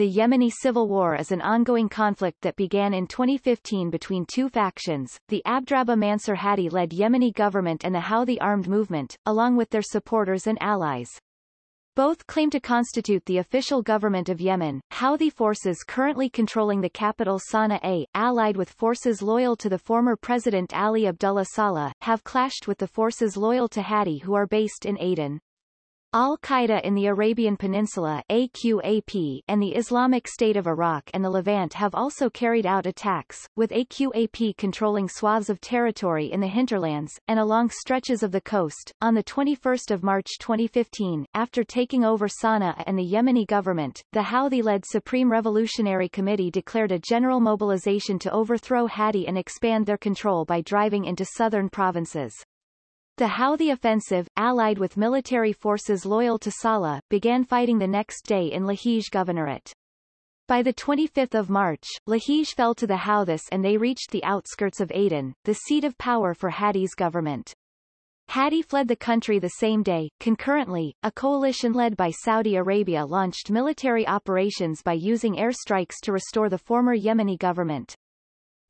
the Yemeni civil war is an ongoing conflict that began in 2015 between two factions, the Abdrabbuh Mansur Hadi-led Yemeni government and the Houthi armed movement, along with their supporters and allies. Both claim to constitute the official government of Yemen. Houthi forces currently controlling the capital Sana'a, allied with forces loyal to the former President Ali Abdullah Saleh, have clashed with the forces loyal to Hadi who are based in Aden. Al-Qaeda in the Arabian Peninsula AQAP and the Islamic State of Iraq and the Levant have also carried out attacks, with AQAP controlling swaths of territory in the hinterlands, and along stretches of the coast. On 21 March 2015, after taking over Sana'a and the Yemeni government, the Houthi-led Supreme Revolutionary Committee declared a general mobilization to overthrow Hadi and expand their control by driving into southern provinces. The Houthi offensive, allied with military forces loyal to Saleh, began fighting the next day in Lahij Governorate. By 25 March, Lahij fell to the Houthis and they reached the outskirts of Aden, the seat of power for Hadi's government. Hadi fled the country the same day. Concurrently, a coalition led by Saudi Arabia launched military operations by using airstrikes to restore the former Yemeni government.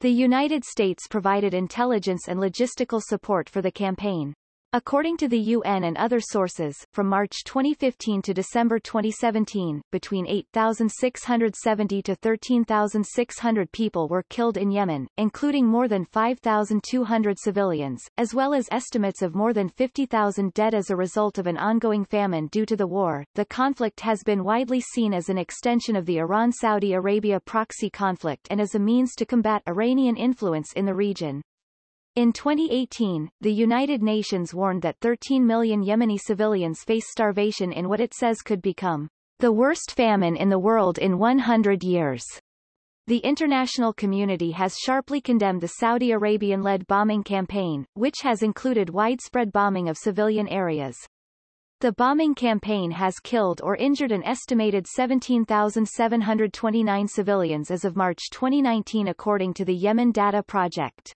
The United States provided intelligence and logistical support for the campaign. According to the UN and other sources, from March 2015 to December 2017, between 8,670 to 13,600 people were killed in Yemen, including more than 5,200 civilians, as well as estimates of more than 50,000 dead as a result of an ongoing famine due to the war. The conflict has been widely seen as an extension of the Iran-Saudi Arabia proxy conflict and as a means to combat Iranian influence in the region. In 2018, the United Nations warned that 13 million Yemeni civilians face starvation in what it says could become the worst famine in the world in 100 years. The international community has sharply condemned the Saudi Arabian-led bombing campaign, which has included widespread bombing of civilian areas. The bombing campaign has killed or injured an estimated 17,729 civilians as of March 2019 according to the Yemen Data Project.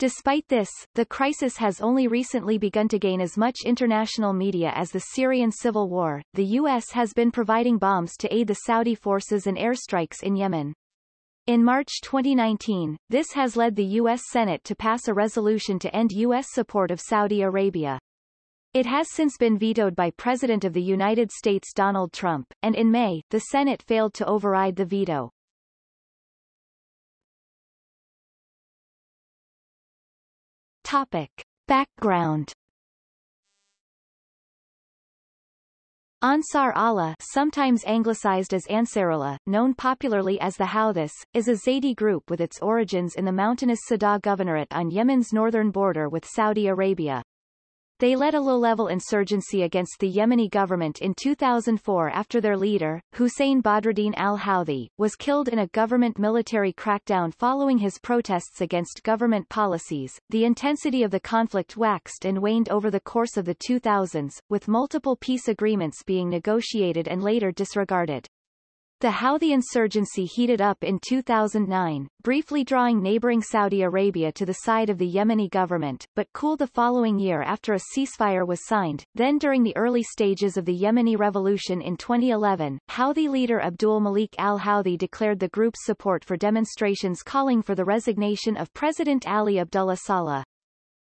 Despite this, the crisis has only recently begun to gain as much international media as the Syrian civil war. The U.S. has been providing bombs to aid the Saudi forces and airstrikes in Yemen. In March 2019, this has led the U.S. Senate to pass a resolution to end U.S. support of Saudi Arabia. It has since been vetoed by President of the United States Donald Trump, and in May, the Senate failed to override the veto. Topic. Background Ansar Allah sometimes anglicized as Ansarullah, known popularly as the Houthis, is a Zaydi group with its origins in the mountainous Sadah Governorate on Yemen's northern border with Saudi Arabia. They led a low-level insurgency against the Yemeni government in 2004 after their leader, Hussein Badruddin al-Houthi, was killed in a government military crackdown following his protests against government policies. The intensity of the conflict waxed and waned over the course of the 2000s, with multiple peace agreements being negotiated and later disregarded. The Houthi insurgency heated up in 2009, briefly drawing neighboring Saudi Arabia to the side of the Yemeni government, but cooled the following year after a ceasefire was signed. Then during the early stages of the Yemeni revolution in 2011, Houthi leader Abdul Malik al-Houthi declared the group's support for demonstrations calling for the resignation of President Ali Abdullah Saleh.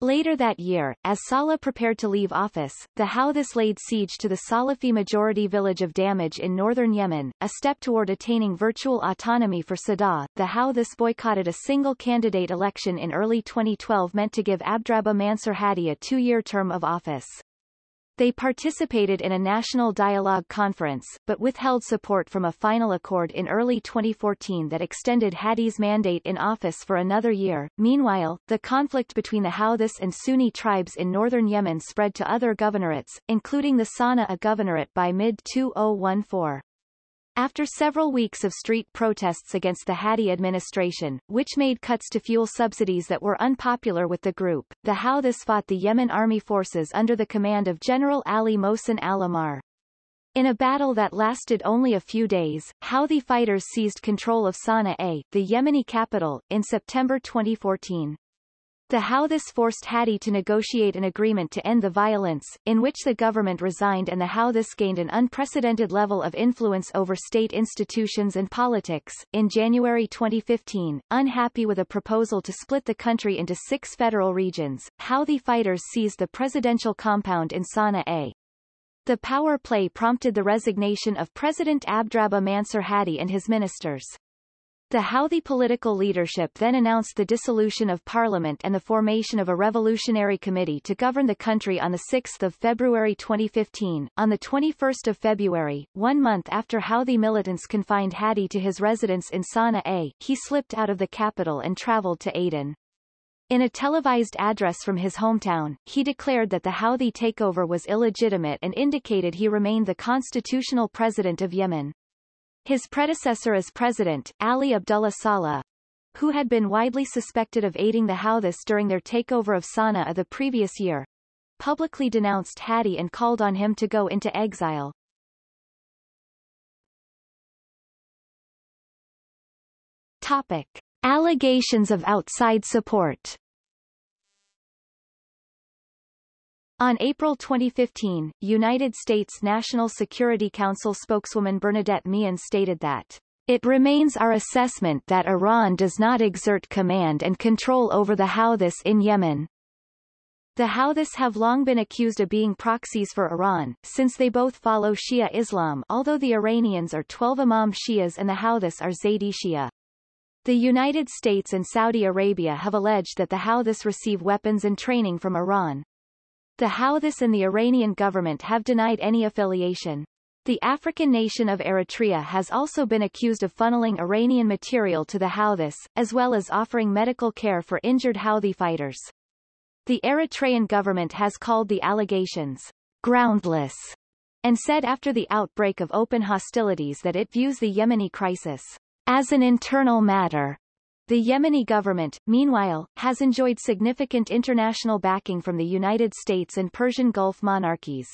Later that year, as Saleh prepared to leave office, the Houthis laid siege to the Salafi-majority village of Damaj in northern Yemen, a step toward attaining virtual autonomy for Sadah. The Houthis boycotted a single-candidate election in early 2012 meant to give Abdrabbuh Mansur Hadi a two-year term of office. They participated in a national dialogue conference, but withheld support from a final accord in early 2014 that extended Hadi's mandate in office for another year. Meanwhile, the conflict between the Houthis and Sunni tribes in northern Yemen spread to other governorates, including the Sana'a governorate by mid-2014. After several weeks of street protests against the Hadi administration, which made cuts to fuel subsidies that were unpopular with the group, the Houthis fought the Yemen army forces under the command of General Ali Mohsen al-Ahmar. In a battle that lasted only a few days, Houthi fighters seized control of Sana'a, the Yemeni capital, in September 2014. The Houthis forced Hadi to negotiate an agreement to end the violence, in which the government resigned and the Houthis gained an unprecedented level of influence over state institutions and politics. In January 2015, unhappy with a proposal to split the country into six federal regions, Houthi fighters seized the presidential compound in Sana'a. The power play prompted the resignation of President Abdrabbuh Mansur Hadi and his ministers. The Houthi political leadership then announced the dissolution of parliament and the formation of a revolutionary committee to govern the country on 6 February 2015. On 21 February, one month after Houthi militants confined Hadi to his residence in Sana'a, he slipped out of the capital and traveled to Aden. In a televised address from his hometown, he declared that the Houthi takeover was illegitimate and indicated he remained the constitutional president of Yemen. His predecessor as president, Ali Abdullah Saleh, who had been widely suspected of aiding the Houthis during their takeover of Sana'a the previous year, publicly denounced Hadi and called on him to go into exile. Topic. Allegations of outside support On April 2015, United States National Security Council spokeswoman Bernadette Meehan stated that it remains our assessment that Iran does not exert command and control over the Houthis in Yemen. The Houthis have long been accused of being proxies for Iran, since they both follow Shia Islam although the Iranians are 12 Imam Shias and the Houthis are Zaydi Shia. The United States and Saudi Arabia have alleged that the Houthis receive weapons and training from Iran. The Houthis and the Iranian government have denied any affiliation. The African nation of Eritrea has also been accused of funneling Iranian material to the Houthis, as well as offering medical care for injured Houthi fighters. The Eritrean government has called the allegations groundless and said after the outbreak of open hostilities that it views the Yemeni crisis as an internal matter the Yemeni government, meanwhile, has enjoyed significant international backing from the United States and Persian Gulf monarchies.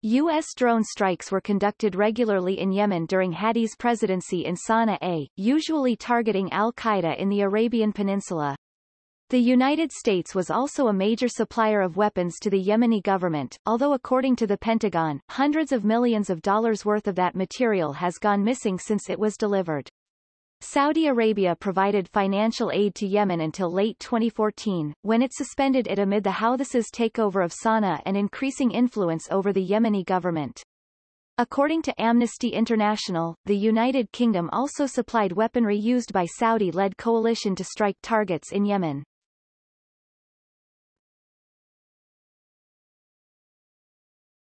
U.S. drone strikes were conducted regularly in Yemen during Hadi's presidency in Sana'a, usually targeting al-Qaeda in the Arabian Peninsula. The United States was also a major supplier of weapons to the Yemeni government, although according to the Pentagon, hundreds of millions of dollars worth of that material has gone missing since it was delivered. Saudi Arabia provided financial aid to Yemen until late 2014, when it suspended it amid the Houthis' takeover of Sana'a and increasing influence over the Yemeni government. According to Amnesty International, the United Kingdom also supplied weaponry used by Saudi-led coalition to strike targets in Yemen.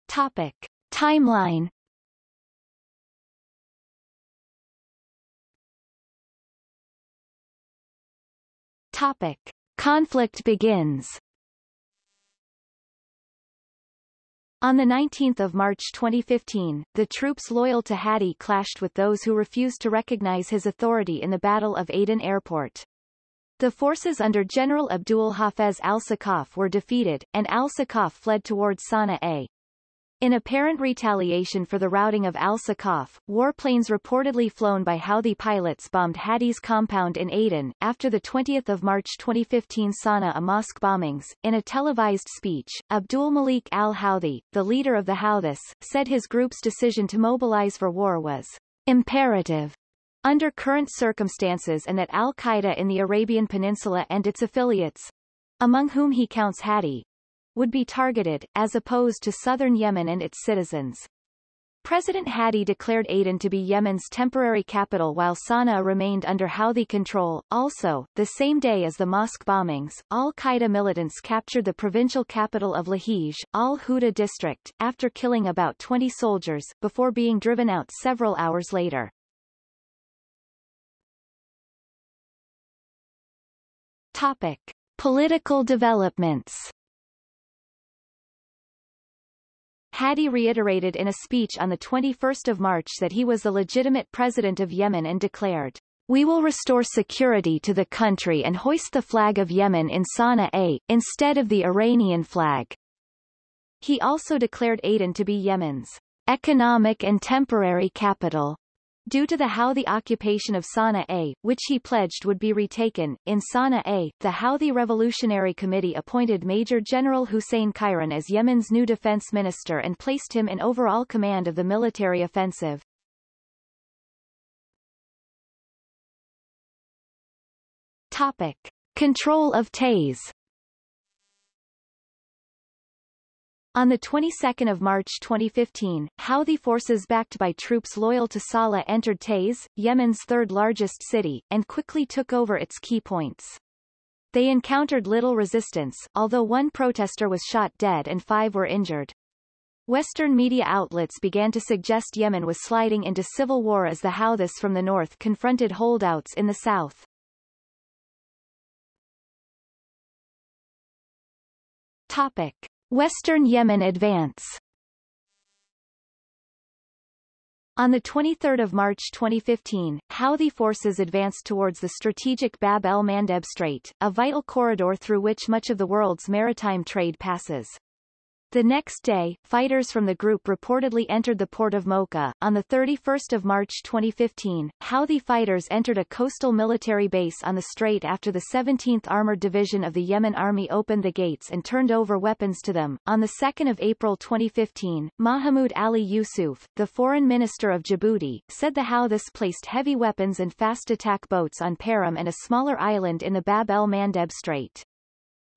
Topic. Timeline Topic. Conflict begins On 19 March 2015, the troops loyal to Hadi clashed with those who refused to recognize his authority in the Battle of Aden Airport. The forces under General Abdul Hafez al-Sakaf were defeated, and al-Sakaf fled towards Sana'a. In apparent retaliation for the routing of al-Sakaf, warplanes reportedly flown by Houthi pilots bombed Hadi's compound in Aden. After the 20th of March 2015 Sana'a mosque bombings, in a televised speech, Abdul Malik al-Houthi, the leader of the Houthis, said his group's decision to mobilize for war was imperative under current circumstances and that al-Qaeda in the Arabian Peninsula and its affiliates, among whom he counts Hadi, would be targeted, as opposed to southern Yemen and its citizens. President Hadi declared Aden to be Yemen's temporary capital while Sana'a remained under Houthi control. Also, the same day as the mosque bombings, al-Qaeda militants captured the provincial capital of Lahij, al-Huda district, after killing about 20 soldiers, before being driven out several hours later. Topic. Political developments Hadi reiterated in a speech on 21 March that he was the legitimate president of Yemen and declared, We will restore security to the country and hoist the flag of Yemen in Sana'a, instead of the Iranian flag. He also declared Aden to be Yemen's economic and temporary capital. Due to the Houthi occupation of Sana'a, which he pledged would be retaken, in Sana'a, the Houthi Revolutionary Committee appointed Major General Hussein Khairan as Yemen's new defense minister and placed him in overall command of the military offensive. Topic. Control of Taiz On the 22nd of March 2015, Houthi forces backed by troops loyal to Saleh entered Taiz, Yemen's third-largest city, and quickly took over its key points. They encountered little resistance, although one protester was shot dead and five were injured. Western media outlets began to suggest Yemen was sliding into civil war as the Houthis from the north confronted holdouts in the south. Topic. Western Yemen advance On 23 March 2015, Houthi forces advanced towards the strategic Bab el-Mandeb Strait, a vital corridor through which much of the world's maritime trade passes. The next day, fighters from the group reportedly entered the port of Mocha. On 31 March 2015, Houthi fighters entered a coastal military base on the strait after the 17th Armored Division of the Yemen Army opened the gates and turned over weapons to them. On 2 April 2015, Mahmoud Ali Yusuf, the foreign minister of Djibouti, said the Houthis placed heavy weapons and fast attack boats on Perim and a smaller island in the Bab el-Mandeb Strait.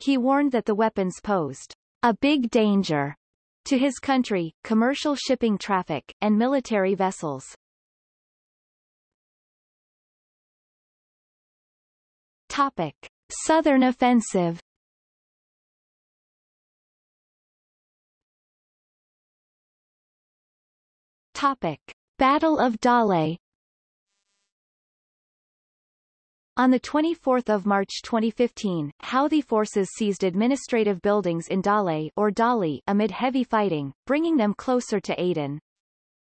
He warned that the weapons posed a big danger to his country, commercial shipping traffic, and military vessels. Topic. Southern Offensive Topic. Battle of Dale On 24 March 2015, Houthi forces seized administrative buildings in Dale or Dali amid heavy fighting, bringing them closer to Aden.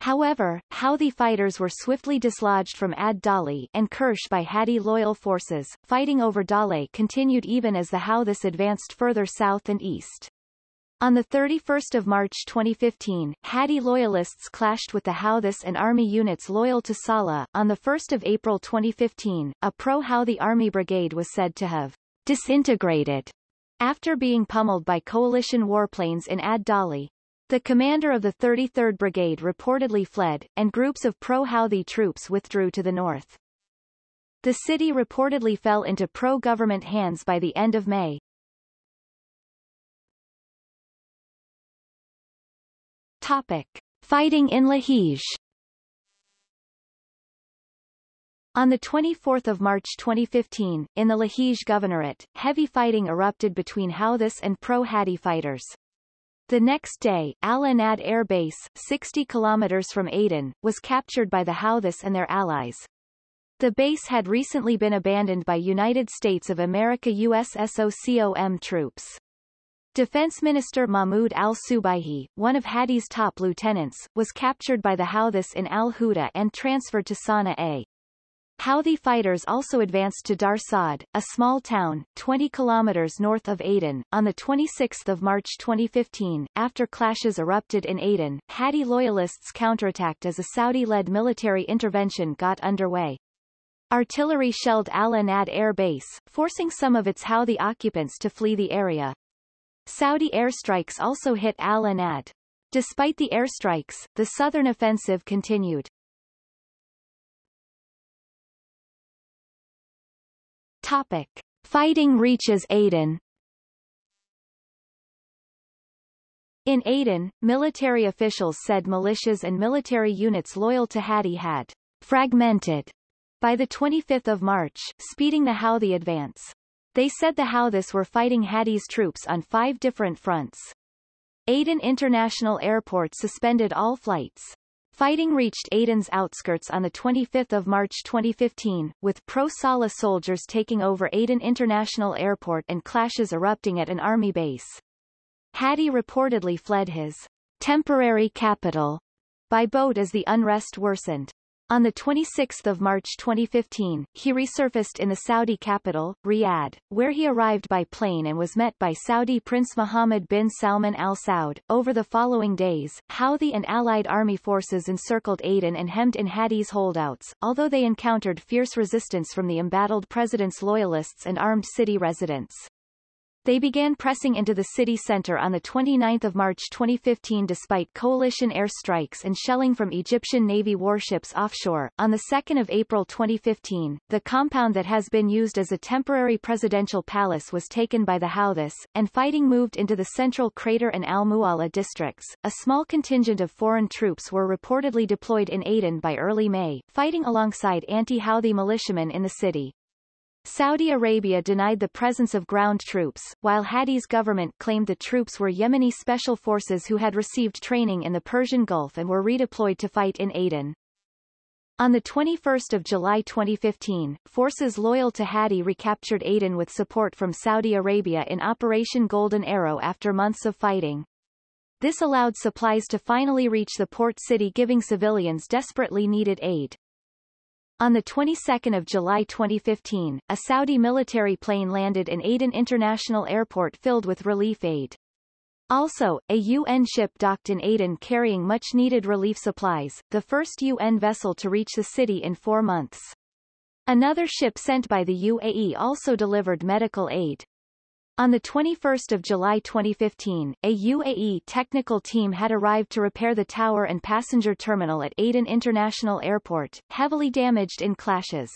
However, Houthi fighters were swiftly dislodged from Ad Dali and Kirsh by Hadi loyal forces. Fighting over Dale continued even as the Houthis advanced further south and east. On 31 March 2015, Hadi loyalists clashed with the Houthis and army units loyal to Saleh. On 1 April 2015, a pro-Houthi army brigade was said to have disintegrated after being pummeled by coalition warplanes in Ad Dali. The commander of the 33rd Brigade reportedly fled, and groups of pro-Houthi troops withdrew to the north. The city reportedly fell into pro-government hands by the end of May. Topic. Fighting in Lahij On 24 March 2015, in the Lahij Governorate, heavy fighting erupted between Houthis and pro-Hadi fighters. The next day, Al-Anad Air Base, 60 kilometers from Aden, was captured by the Houthis and their allies. The base had recently been abandoned by United States of America USSOCOM troops. Defense Minister Mahmoud al-Subaihi, one of Hadi's top lieutenants, was captured by the Houthis in al-Huda and transferred to Sana'a. Houthi fighters also advanced to Dar Saad, a small town, 20 kilometers north of Aden, on 26 March 2015. After clashes erupted in Aden, Hadi loyalists counterattacked as a Saudi-led military intervention got underway. Artillery shelled Al-Anad air base, forcing some of its Houthi occupants to flee the area. Saudi airstrikes also hit Al-Anad. Despite the airstrikes, the southern offensive continued. Topic. Fighting reaches Aden In Aden, military officials said militias and military units loyal to Hadi had fragmented by the 25th of March, speeding the Houthi advance. They said the Houthis were fighting Hadi's troops on five different fronts. Aden International Airport suspended all flights. Fighting reached Aden's outskirts on 25 March 2015, with pro-Saleh soldiers taking over Aden International Airport and clashes erupting at an army base. Hadi reportedly fled his temporary capital by boat as the unrest worsened. On 26 March 2015, he resurfaced in the Saudi capital, Riyadh, where he arrived by plane and was met by Saudi Prince Mohammed bin Salman Al Saud. Over the following days, Houthi and allied army forces encircled Aden and hemmed in Hadi's holdouts, although they encountered fierce resistance from the embattled president's loyalists and armed city residents. They began pressing into the city center on 29 March 2015 despite coalition airstrikes and shelling from Egyptian Navy warships offshore. On 2 April 2015, the compound that has been used as a temporary presidential palace was taken by the Houthis, and fighting moved into the central Crater and Al-Mu'alla districts. A small contingent of foreign troops were reportedly deployed in Aden by early May, fighting alongside anti-Houthi militiamen in the city. Saudi Arabia denied the presence of ground troops, while Hadi's government claimed the troops were Yemeni special forces who had received training in the Persian Gulf and were redeployed to fight in Aden. On 21 July 2015, forces loyal to Hadi recaptured Aden with support from Saudi Arabia in Operation Golden Arrow after months of fighting. This allowed supplies to finally reach the port city giving civilians desperately needed aid. On the 22nd of July 2015, a Saudi military plane landed in Aden International Airport filled with relief aid. Also, a UN ship docked in Aden carrying much-needed relief supplies, the first UN vessel to reach the city in four months. Another ship sent by the UAE also delivered medical aid. On 21 July 2015, a UAE technical team had arrived to repair the tower and passenger terminal at Aden International Airport, heavily damaged in clashes.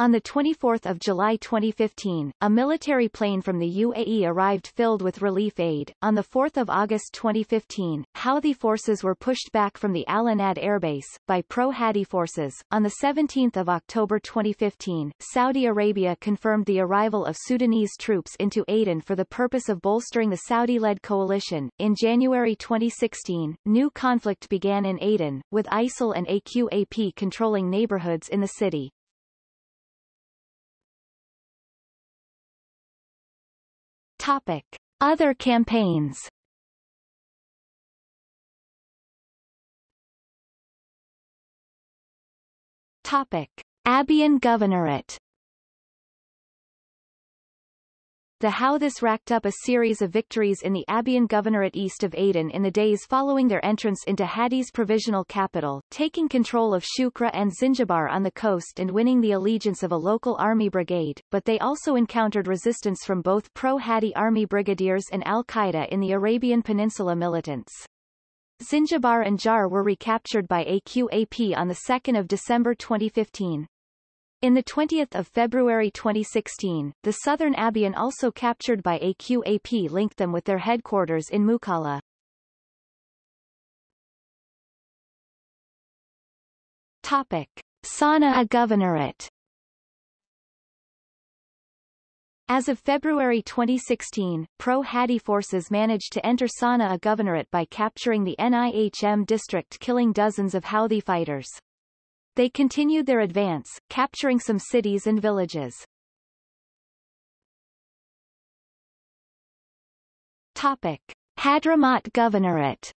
On 24 July 2015, a military plane from the UAE arrived filled with relief aid. On 4 August 2015, Houthi forces were pushed back from the Al Anad airbase, by pro-Hadi forces. On 17 October 2015, Saudi Arabia confirmed the arrival of Sudanese troops into Aden for the purpose of bolstering the Saudi-led coalition. In January 2016, new conflict began in Aden, with ISIL and AQAP controlling neighborhoods in the city. Topic. Other campaigns Topic. Abyan Governorate The Houthis racked up a series of victories in the Abyan Governorate east of Aden in the days following their entrance into Hadi's provisional capital, taking control of Shukra and Zinjibar on the coast and winning the allegiance of a local army brigade, but they also encountered resistance from both pro-Hadi army brigadiers and al-Qaeda in the Arabian Peninsula militants. Zinjibar and Jar were recaptured by AQAP on 2 December 2015. In the 20th of February 2016, the southern Abyan also captured by AQAP linked them with their headquarters in Mukalla. Topic. Sana'a Governorate As of February 2016, pro-Hadi forces managed to enter Sana'a Governorate by capturing the Nihm district killing dozens of Houthi fighters. They continued their advance, capturing some cities and villages. Topic. Hadramaut Governorate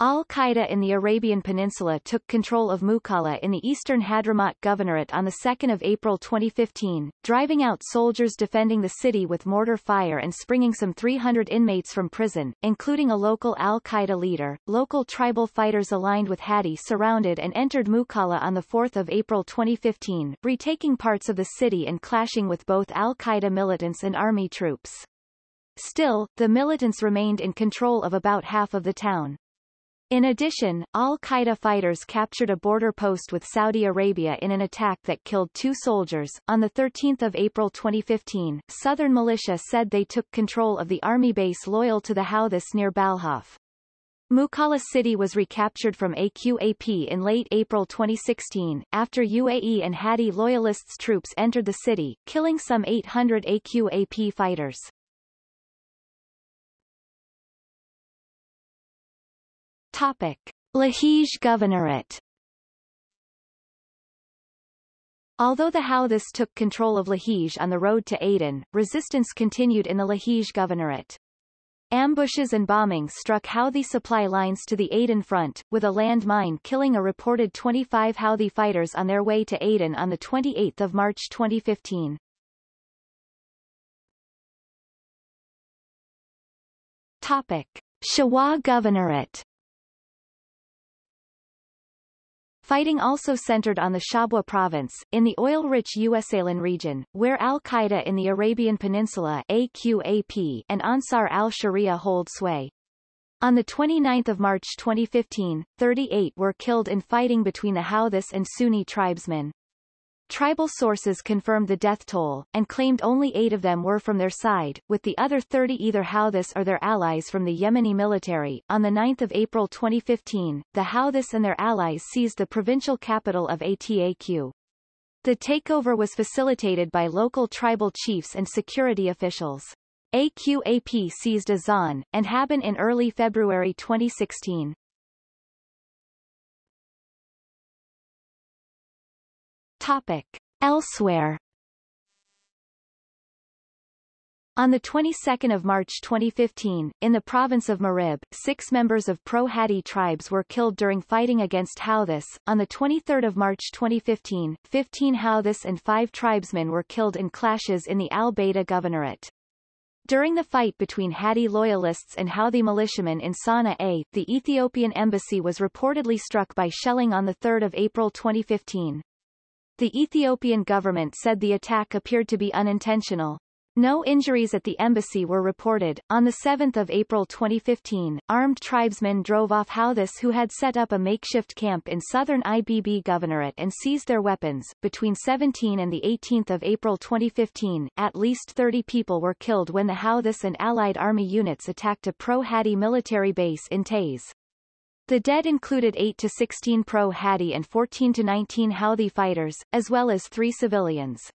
Al-Qaeda in the Arabian Peninsula took control of Mukalla in the eastern Hadramaut Governorate on 2 April 2015, driving out soldiers defending the city with mortar fire and springing some 300 inmates from prison, including a local Al-Qaeda leader. Local tribal fighters aligned with Hadi surrounded and entered Mukalla on 4 April 2015, retaking parts of the city and clashing with both Al-Qaeda militants and army troops. Still, the militants remained in control of about half of the town. In addition, al-Qaeda fighters captured a border post with Saudi Arabia in an attack that killed two soldiers. On 13 April 2015, Southern militia said they took control of the army base loyal to the Houthis near Balhaf. Mukalla City was recaptured from AQAP in late April 2016, after UAE and Hadi loyalists troops entered the city, killing some 800 AQAP fighters. Topic. Lahij Governorate Although the Houthis took control of Lahij on the road to Aden, resistance continued in the Lahij Governorate. Ambushes and bombings struck Houthi supply lines to the Aden front, with a land mine killing a reported 25 Houthi fighters on their way to Aden on 28 March 2015. Topic. Shabwa Governorate Fighting also centered on the Shabwa province, in the oil-rich Usaylan region, where al-Qaeda in the Arabian Peninsula AQAP and Ansar al-Sharia hold sway. On 29 March 2015, 38 were killed in fighting between the Houthis and Sunni tribesmen. Tribal sources confirmed the death toll, and claimed only eight of them were from their side, with the other 30 either Houthis or their allies from the Yemeni military. On 9 April 2015, the Houthis and their allies seized the provincial capital of Ataq. The takeover was facilitated by local tribal chiefs and security officials. AQAP seized Azan, and Haban in early February 2016. Topic. Elsewhere On the 22nd of March 2015, in the province of Marib, six members of pro-Hadi tribes were killed during fighting against Houthis. On the 23rd of March 2015, 15 Houthis and five tribesmen were killed in clashes in the Al-Baida governorate. During the fight between Hadi loyalists and Houthi militiamen in Sana'a, the Ethiopian embassy was reportedly struck by shelling on 3 April 2015. The Ethiopian government said the attack appeared to be unintentional. No injuries at the embassy were reported. On 7 April 2015, armed tribesmen drove off Houthis who had set up a makeshift camp in southern IBB governorate and seized their weapons. Between 17 and 18 April 2015, at least 30 people were killed when the Houthis and allied army units attacked a pro-Hadi military base in Taiz. The dead included 8 to 16 pro-Hadi and 14 to 19 Houthi fighters, as well as three civilians.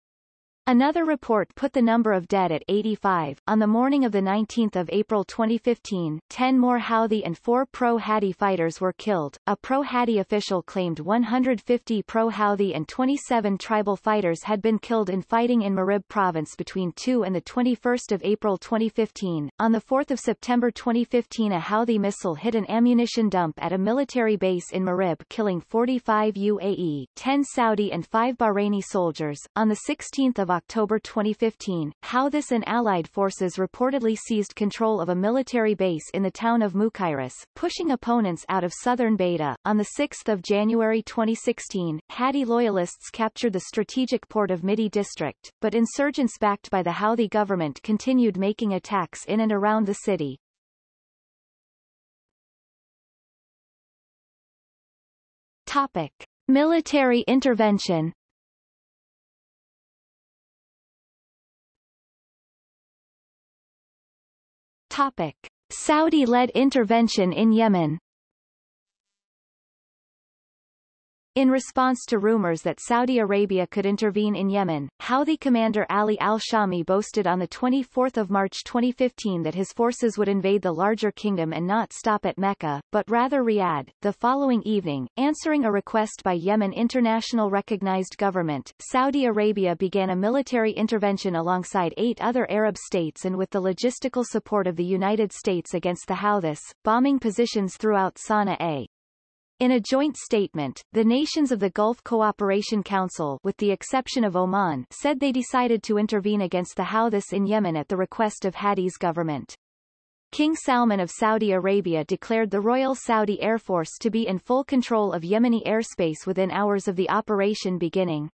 Another report put the number of dead at 85. On the morning of 19 April 2015, 10 more Houthi and 4 pro-Hadi fighters were killed. A pro-Hadi official claimed 150 pro-Houthi and 27 tribal fighters had been killed in fighting in Marib province between 2 and 21 April 2015. On 4 September 2015 a Houthi missile hit an ammunition dump at a military base in Marib killing 45 UAE, 10 Saudi and 5 Bahraini soldiers. On 16 October 2015, Houthis and allied forces reportedly seized control of a military base in the town of Mukairis, pushing opponents out of southern Beta. On 6 January 2016, Hadi loyalists captured the strategic port of Midi district, but insurgents backed by the Houthi government continued making attacks in and around the city. Topic. Military intervention Topic. Saudi-led intervention in Yemen In response to rumors that Saudi Arabia could intervene in Yemen, Houthi commander Ali al-Shami boasted on 24 March 2015 that his forces would invade the larger kingdom and not stop at Mecca, but rather Riyadh. The following evening, answering a request by Yemen International Recognized Government, Saudi Arabia began a military intervention alongside eight other Arab states and with the logistical support of the United States against the Houthis, bombing positions throughout Sana'a. In a joint statement, the nations of the Gulf Cooperation Council with the exception of Oman said they decided to intervene against the Houthis in Yemen at the request of Hadi's government. King Salman of Saudi Arabia declared the Royal Saudi Air Force to be in full control of Yemeni airspace within hours of the operation beginning.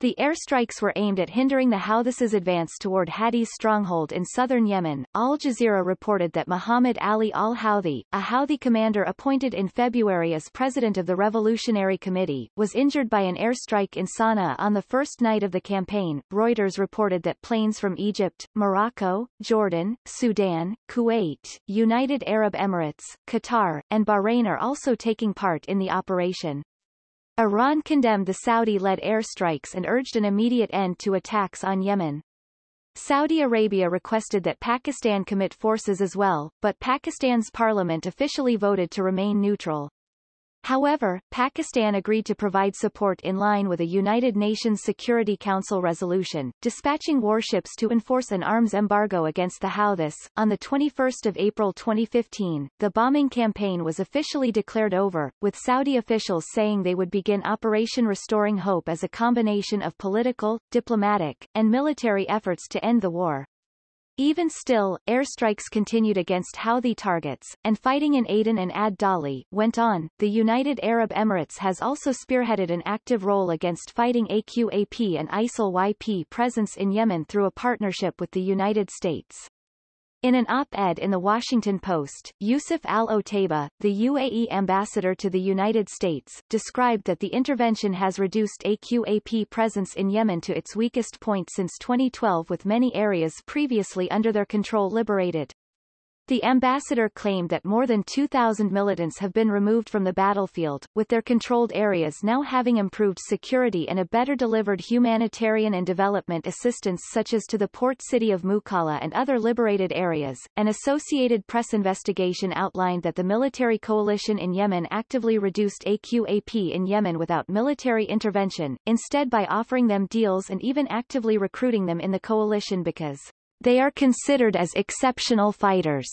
The airstrikes were aimed at hindering the Houthis' advance toward Hadi's stronghold in southern Yemen. Al Jazeera reported that Muhammad Ali al-Houthi, a Houthi commander appointed in February as president of the Revolutionary Committee, was injured by an airstrike in Sana'a on the first night of the campaign. Reuters reported that planes from Egypt, Morocco, Jordan, Sudan, Kuwait, United Arab Emirates, Qatar, and Bahrain are also taking part in the operation. Iran condemned the Saudi-led airstrikes and urged an immediate end to attacks on Yemen. Saudi Arabia requested that Pakistan commit forces as well, but Pakistan's parliament officially voted to remain neutral. However, Pakistan agreed to provide support in line with a United Nations Security Council resolution, dispatching warships to enforce an arms embargo against the Houthis. On the 21st of April 2015, the bombing campaign was officially declared over, with Saudi officials saying they would begin Operation Restoring Hope as a combination of political, diplomatic, and military efforts to end the war. Even still, airstrikes continued against Houthi targets, and fighting in Aden and Ad Dali went on. The United Arab Emirates has also spearheaded an active role against fighting AQAP and ISIL-YP presence in Yemen through a partnership with the United States. In an op-ed in The Washington Post, Yusuf al-Otaiba, the UAE ambassador to the United States, described that the intervention has reduced AQAP presence in Yemen to its weakest point since 2012 with many areas previously under their control liberated. The ambassador claimed that more than 2,000 militants have been removed from the battlefield, with their controlled areas now having improved security and a better delivered humanitarian and development assistance such as to the port city of Mukalla and other liberated areas. An Associated Press investigation outlined that the military coalition in Yemen actively reduced AQAP in Yemen without military intervention, instead by offering them deals and even actively recruiting them in the coalition because they are considered as exceptional fighters.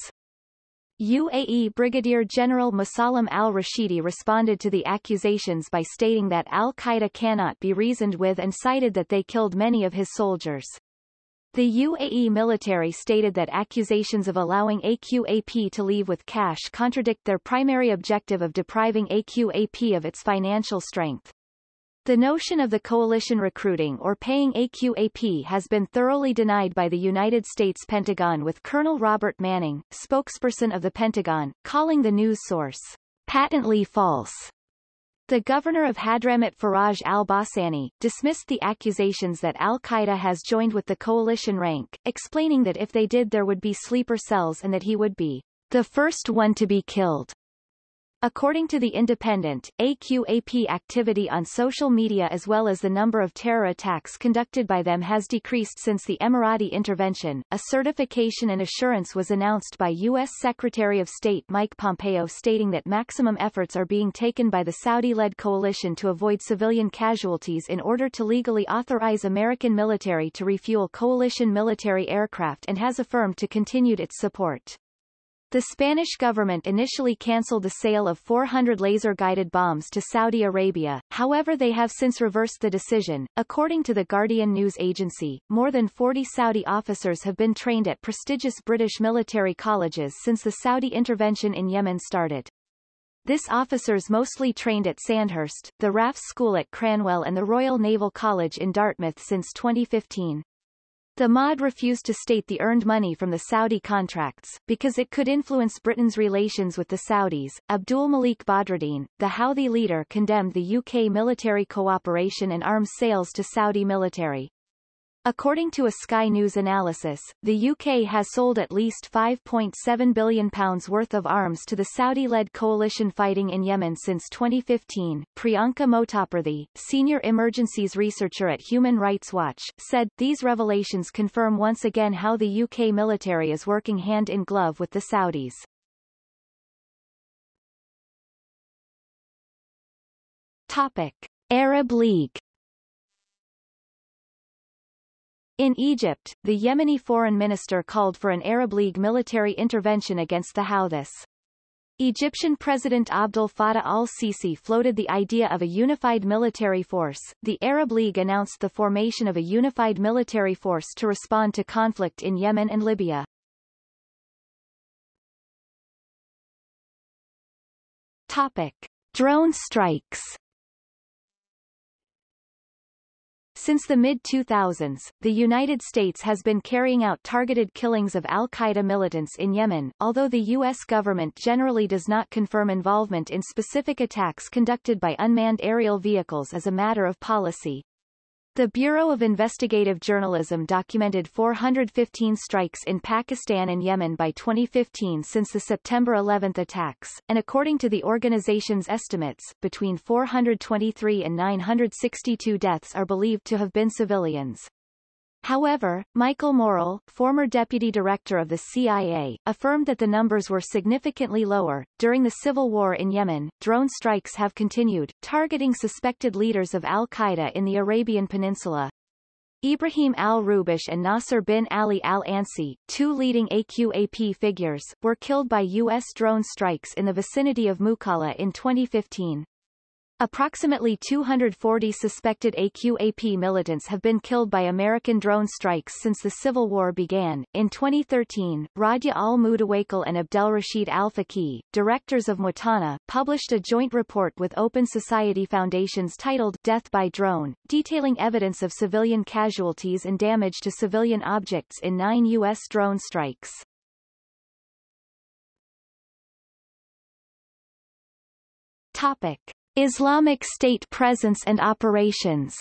UAE Brigadier General Musallam al-Rashidi responded to the accusations by stating that al-Qaeda cannot be reasoned with and cited that they killed many of his soldiers. The UAE military stated that accusations of allowing AQAP to leave with cash contradict their primary objective of depriving AQAP of its financial strength. The notion of the coalition recruiting or paying AQAP has been thoroughly denied by the United States Pentagon with Colonel Robert Manning, spokesperson of the Pentagon, calling the news source patently false. The governor of Hadramawt Faraj al-Bahsani, dismissed the accusations that al-Qaeda has joined with the coalition rank, explaining that if they did there would be sleeper cells and that he would be the first one to be killed. According to The Independent, AQAP activity on social media as well as the number of terror attacks conducted by them has decreased since the Emirati intervention. A certification and assurance was announced by U.S. Secretary of State Mike Pompeo stating that maximum efforts are being taken by the Saudi-led coalition to avoid civilian casualties in order to legally authorize American military to refuel coalition military aircraft and has affirmed to continued its support. The Spanish government initially cancelled the sale of 400 laser-guided bombs to Saudi Arabia, however they have since reversed the decision. According to the Guardian news agency, more than 40 Saudi officers have been trained at prestigious British military colleges since the Saudi intervention in Yemen started. This officers mostly trained at Sandhurst, the RAF School at Cranwell and the Royal Naval College in Dartmouth since 2015. The MOD refused to state the earned money from the Saudi contracts, because it could influence Britain's relations with the Saudis. Abdul Malik Badruddin, the Houthi leader condemned the UK military cooperation and arms sales to Saudi military. According to a Sky News analysis, the UK has sold at least £5.7 billion worth of arms to the Saudi-led coalition fighting in Yemen since 2015. Priyanka Motaparthi, senior emergencies researcher at Human Rights Watch, said, These revelations confirm once again how the UK military is working hand-in-glove with the Saudis. Topic. Arab League In Egypt, the Yemeni foreign minister called for an Arab League military intervention against the Houthis. Egyptian President Abdel Fattah al-Sisi floated the idea of a unified military force. The Arab League announced the formation of a unified military force to respond to conflict in Yemen and Libya. Topic. Drone strikes Since the mid-2000s, the United States has been carrying out targeted killings of al-Qaeda militants in Yemen, although the U.S. government generally does not confirm involvement in specific attacks conducted by unmanned aerial vehicles as a matter of policy. The Bureau of Investigative Journalism documented 415 strikes in Pakistan and Yemen by 2015 since the September 11 attacks, and according to the organization's estimates, between 423 and 962 deaths are believed to have been civilians. However, Michael Morell, former deputy director of the CIA, affirmed that the numbers were significantly lower. During the civil war in Yemen, drone strikes have continued, targeting suspected leaders of al-Qaeda in the Arabian Peninsula. Ibrahim al-Rubish and Nasser bin Ali al-Ansi, two leading AQAP figures, were killed by U.S. drone strikes in the vicinity of Mukalla in 2015. Approximately 240 suspected AQAP militants have been killed by American drone strikes since the Civil War began. In 2013, Radia al-Mutawakkil and Abdelrashid al-Faqih, directors of Mwatana, published a joint report with Open Society Foundations titled Death by Drone, detailing evidence of civilian casualties and damage to civilian objects in nine U.S. drone strikes. Topic. Islamic State presence and operations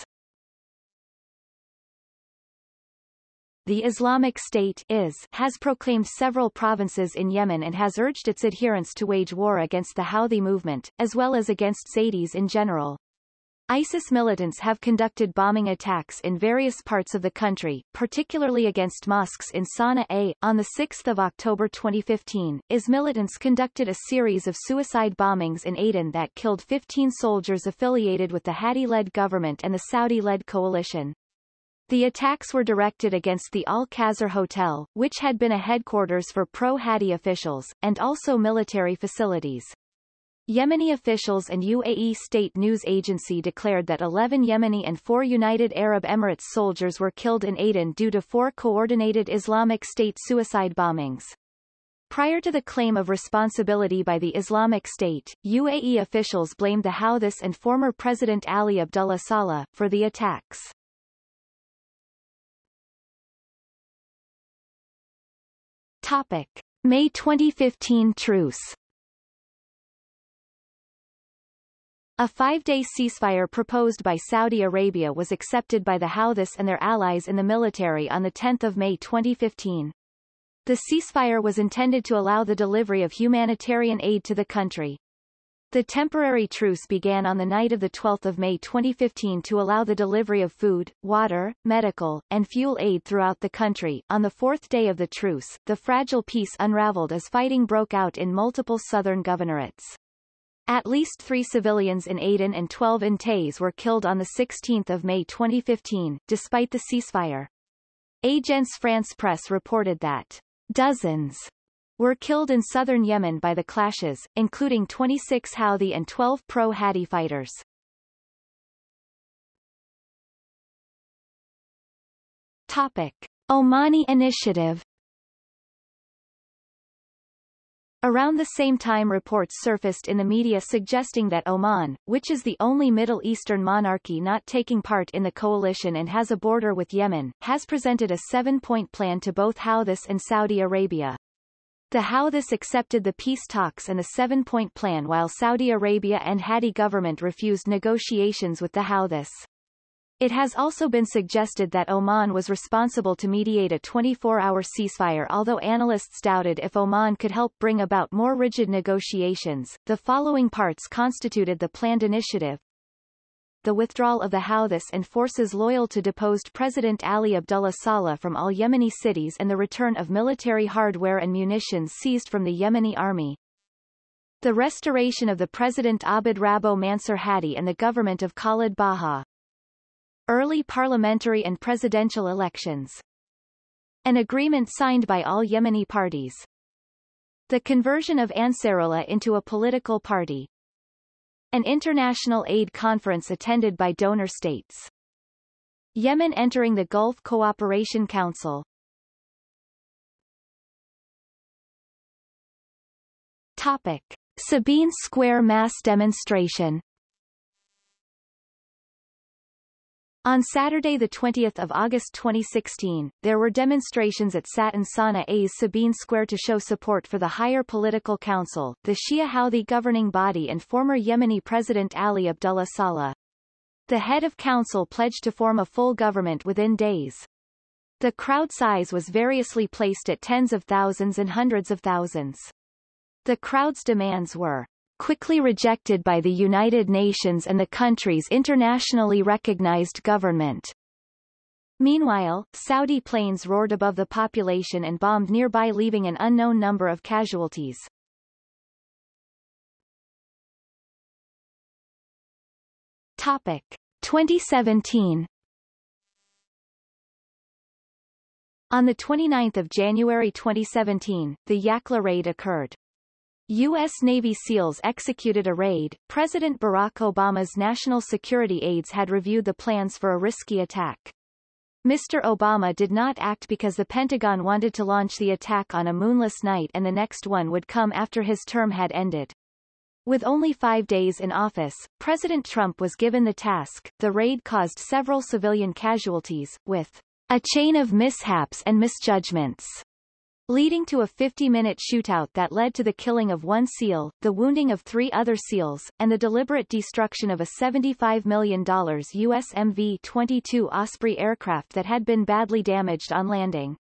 The Islamic State is has proclaimed several provinces in Yemen and has urged its adherents to wage war against the Houthi movement, as well as against Zaydis in general. ISIS militants have conducted bombing attacks in various parts of the country, particularly against mosques in Sana'a. On 6 October 2015, IS militants conducted a series of suicide bombings in Aden that killed 15 soldiers affiliated with the Hadi-led government and the Saudi-led coalition. The attacks were directed against the Al-Qasr Hotel, which had been a headquarters for pro-Hadi officials, and also military facilities. Yemeni officials and UAE state news agency declared that 11 Yemeni and 4 United Arab Emirates soldiers were killed in Aden due to four coordinated Islamic State suicide bombings. Prior to the claim of responsibility by the Islamic State, UAE officials blamed the Houthis and former President Ali Abdullah Saleh, for the attacks. Topic. May 2015 truce A five-day ceasefire proposed by Saudi Arabia was accepted by the Houthis and their allies in the military on 10 May 2015. The ceasefire was intended to allow the delivery of humanitarian aid to the country. The temporary truce began on the night of 12 May 2015 to allow the delivery of food, water, medical, and fuel aid throughout the country. On the fourth day of the truce, the fragile peace unraveled as fighting broke out in multiple southern governorates. At least three civilians in Aden and 12 in Taiz were killed on 16 May 2015, despite the ceasefire. Agence France Presse reported that dozens were killed in southern Yemen by the clashes, including 26 Houthi and 12 pro-Hadi fighters. Topic. Omani Initiative Around the same time reports surfaced in the media suggesting that Oman, which is the only Middle Eastern monarchy not taking part in the coalition and has a border with Yemen, has presented a seven-point plan to both Houthis and Saudi Arabia. The Houthis accepted the peace talks and the seven-point plan while Saudi Arabia and Hadi government refused negotiations with the Houthis. It has also been suggested that Oman was responsible to mediate a 24-hour ceasefire although analysts doubted if Oman could help bring about more rigid negotiations. The following parts constituted the planned initiative. The withdrawal of the Houthis and forces loyal to deposed President Ali Abdullah Saleh from all Yemeni cities and the return of military hardware and munitions seized from the Yemeni army. The restoration of the President Abd Rabbo Mansur Hadi and the government of Khalid Bahah. Early parliamentary and presidential elections. An agreement signed by all Yemeni parties. The conversion of Ansarullah into a political party. An international aid conference attended by donor states. Yemen entering the Gulf Cooperation Council. Topic. Sabeen Square mass demonstration On Saturday 20 August 2016, there were demonstrations at Satan Sana'a's Sabeen Square to show support for the Higher Political Council, the Shia Houthi governing body and former Yemeni President Ali Abdullah Saleh. The head of council pledged to form a full government within days. The crowd size was variously placed at tens of thousands and hundreds of thousands. The crowd's demands were quickly rejected by the United Nations and the country's internationally recognized government. Meanwhile, Saudi planes roared above the population and bombed nearby leaving an unknown number of casualties. Topic 2017 On 29 January 2017, the Yakla raid occurred. U.S. Navy SEALs executed a raid. President Barack Obama's national security aides had reviewed the plans for a risky attack. Mr. Obama did not act because the Pentagon wanted to launch the attack on a moonless night and the next one would come after his term had ended. With only five days in office, President Trump was given the task. The raid caused several civilian casualties, with a chain of mishaps and misjudgments leading to a 50-minute shootout that led to the killing of one SEAL, the wounding of three other SEALs, and the deliberate destruction of a $75 million US MV-22 Osprey aircraft that had been badly damaged on landing.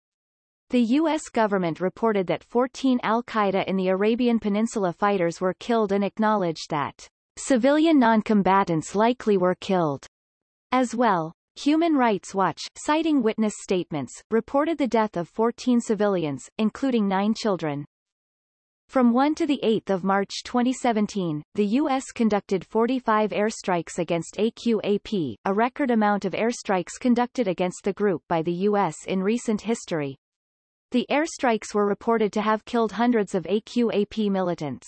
The U.S. government reported that 14 al-Qaeda in the Arabian Peninsula fighters were killed and acknowledged that civilian noncombatants likely were killed as well. Human Rights Watch, citing witness statements, reported the death of 14 civilians, including nine children. From 1 to 8 March 2017, the U.S. conducted 45 airstrikes against AQAP, a record amount of airstrikes conducted against the group by the U.S. in recent history. The airstrikes were reported to have killed hundreds of AQAP militants.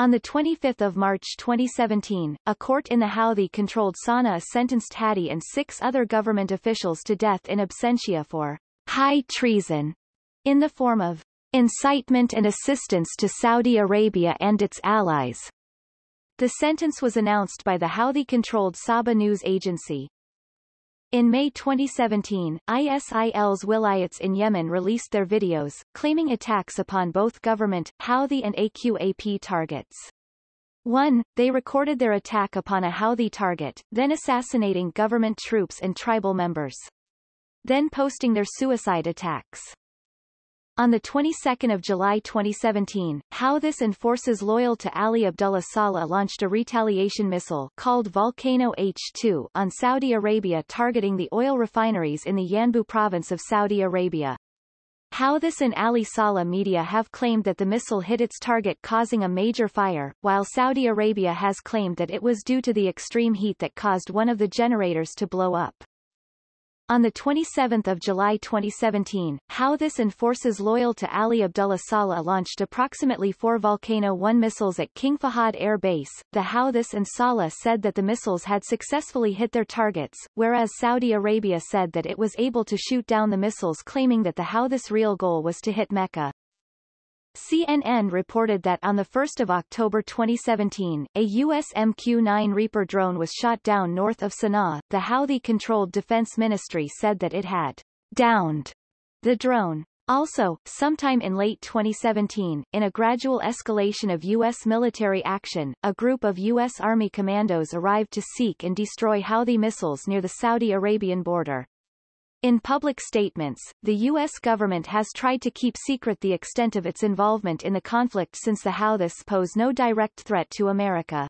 On 25 March 2017, a court in the Houthi-controlled Sana'a sentenced Hadi and six other government officials to death in absentia for high treason in the form of incitement and assistance to Saudi Arabia and its allies. The sentence was announced by the Houthi-controlled Saba news agency. In May 2017, ISIL's wilayats in Yemen released their videos, claiming attacks upon both government, Houthi and AQAP targets. 1. They recorded their attack upon a Houthi target, then assassinating government troops and tribal members. Then posting their suicide attacks. On the 22nd of July 2017, Houthis and forces loyal to Ali Abdullah Saleh launched a retaliation missile called Volcano H-2 on Saudi Arabia targeting the oil refineries in the Yanbu province of Saudi Arabia. Houthis and Ali Saleh media have claimed that the missile hit its target causing a major fire, while Saudi Arabia has claimed that it was due to the extreme heat that caused one of the generators to blow up. On 27 July 2017, Houthis and forces loyal to Ali Abdullah Saleh launched approximately four Volcano 1 missiles at King Fahad Air Base. The Houthis and Saleh said that the missiles had successfully hit their targets, whereas Saudi Arabia said that it was able to shoot down the missiles claiming that the Houthis real goal was to hit Mecca. CNN reported that on 1 October 2017, a U.S. MQ-9 Reaper drone was shot down north of Sana'a. The Houthi-controlled Defense Ministry said that it had downed the drone. Also, sometime in late 2017, in a gradual escalation of U.S. military action, a group of U.S. Army commandos arrived to seek and destroy Houthi missiles near the Saudi Arabian border. In public statements, the U.S. government has tried to keep secret the extent of its involvement in the conflict since the Houthis pose no direct threat to America.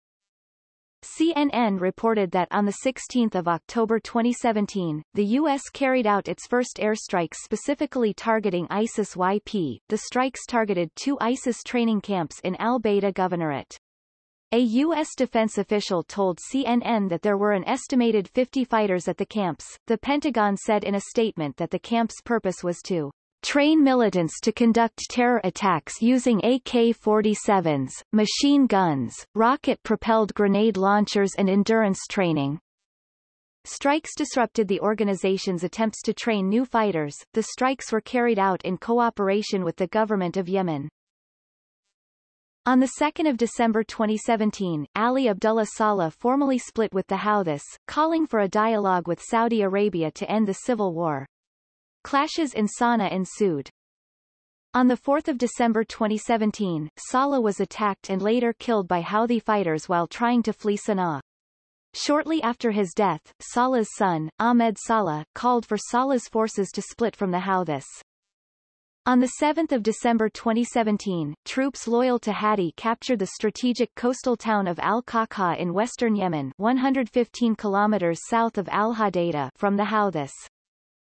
CNN reported that on 16 October 2017, the U.S. carried out its first airstrikes specifically targeting ISIS-YP. The strikes targeted two ISIS training camps in al-Baida Governorate. A U.S. defense official told CNN that there were an estimated 50 fighters at the camps. The Pentagon said in a statement that the camp's purpose was to train militants to conduct terror attacks using AK-47s, machine guns, rocket-propelled grenade launchers and endurance training. Strikes disrupted the organization's attempts to train new fighters. The strikes were carried out in cooperation with the government of Yemen. On 2 December 2017, Ali Abdullah Saleh formally split with the Houthis, calling for a dialogue with Saudi Arabia to end the civil war. Clashes in Sana'a ensued. On 4 December 2017, Saleh was attacked and later killed by Houthi fighters while trying to flee Sana'a. Shortly after his death, Saleh's son, Ahmed Saleh, called for Saleh's forces to split from the Houthis. On 7 December 2017, troops loyal to Hadi captured the strategic coastal town of al-Khawkhah in western Yemen 115 kilometers south of Al-Hodeida from the Houthis.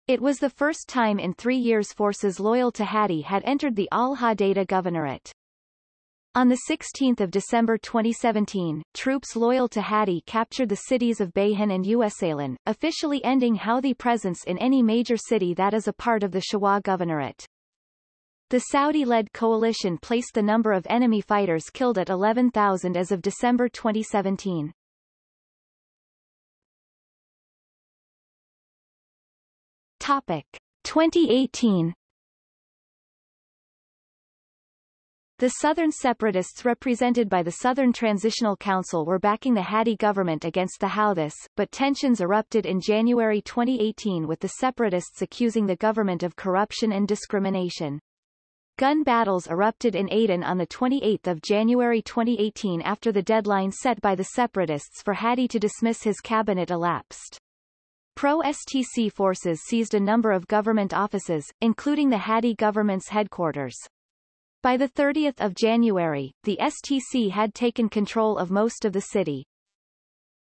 It was the first time in three years forces loyal to Hadi had entered the Al-Hodeida governorate. On 16 December 2017, troops loyal to Hadi captured the cities of Bayhan and Usaylan, officially ending Houthi presence in any major city that is a part of the Shabwa governorate. The Saudi-led coalition placed the number of enemy fighters killed at 11,000 as of December 2017. Topic 2018 The Southern separatists represented by the Southern Transitional Council were backing the Hadi government against the Houthis, but tensions erupted in January 2018 with the separatists accusing the government of corruption and discrimination. Gun battles erupted in Aden on 28 January 2018 after the deadline set by the separatists for Hadi to dismiss his cabinet elapsed. Pro-STC forces seized a number of government offices, including the Hadi government's headquarters. By 30 January, the STC had taken control of most of the city.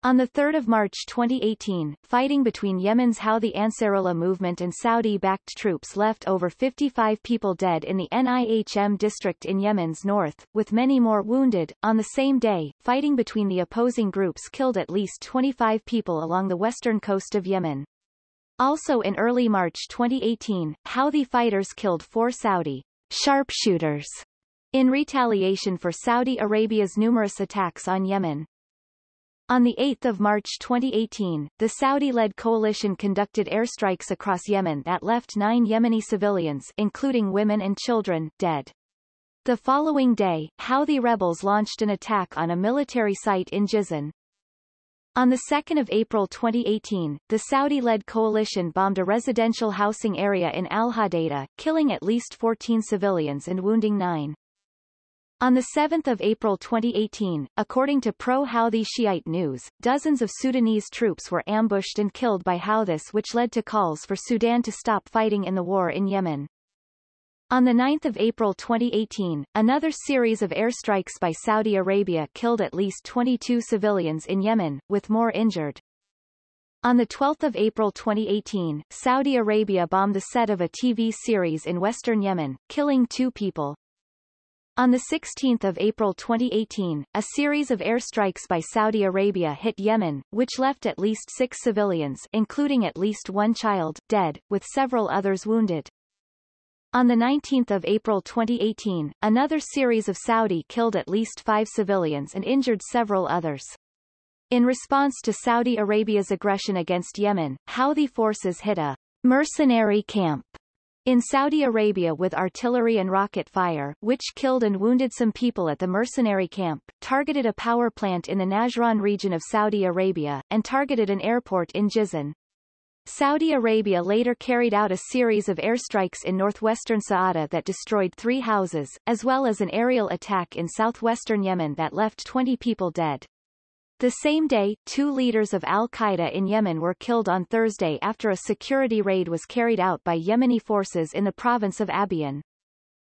On 3 March 2018, fighting between Yemen's Houthi Ansarullah movement and Saudi-backed troops left over 55 people dead in the Nihm district in Yemen's north, with many more wounded. On the same day, fighting between the opposing groups killed at least 25 people along the western coast of Yemen. Also in early March 2018, Houthi fighters killed four Saudi sharpshooters in retaliation for Saudi Arabia's numerous attacks on Yemen. On 8 March 2018, the Saudi-led coalition conducted airstrikes across Yemen that left nine Yemeni civilians including women and children dead. The following day, Houthi rebels launched an attack on a military site in Jizan. On 2 April 2018, the Saudi-led coalition bombed a residential housing area in Al-Hodeida, killing at least 14 civilians and wounding nine. On 7 April 2018, according to pro-Houthi Shiite news, dozens of Sudanese troops were ambushed and killed by Houthis which led to calls for Sudan to stop fighting in the war in Yemen. On 9 April 2018, another series of airstrikes by Saudi Arabia killed at least 22 civilians in Yemen, with more injured. On 12 April 2018, Saudi Arabia bombed the set of a TV series in western Yemen, killing two people. On 16 April 2018, a series of airstrikes by Saudi Arabia hit Yemen, which left at least six civilians including at least one child dead, with several others wounded. On 19 April 2018, another series of Saudi killed at least five civilians and injured several others. In response to Saudi Arabia's aggression against Yemen, Houthi forces hit a mercenary camp in Saudi Arabia with artillery and rocket fire, which killed and wounded some people at the mercenary camp, targeted a power plant in the Najran region of Saudi Arabia, and targeted an airport in Jizan. Saudi Arabia later carried out a series of airstrikes in northwestern Saada that destroyed three houses, as well as an aerial attack in southwestern Yemen that left 20 people dead. The same day, two leaders of al-Qaeda in Yemen were killed on Thursday after a security raid was carried out by Yemeni forces in the province of Abyan.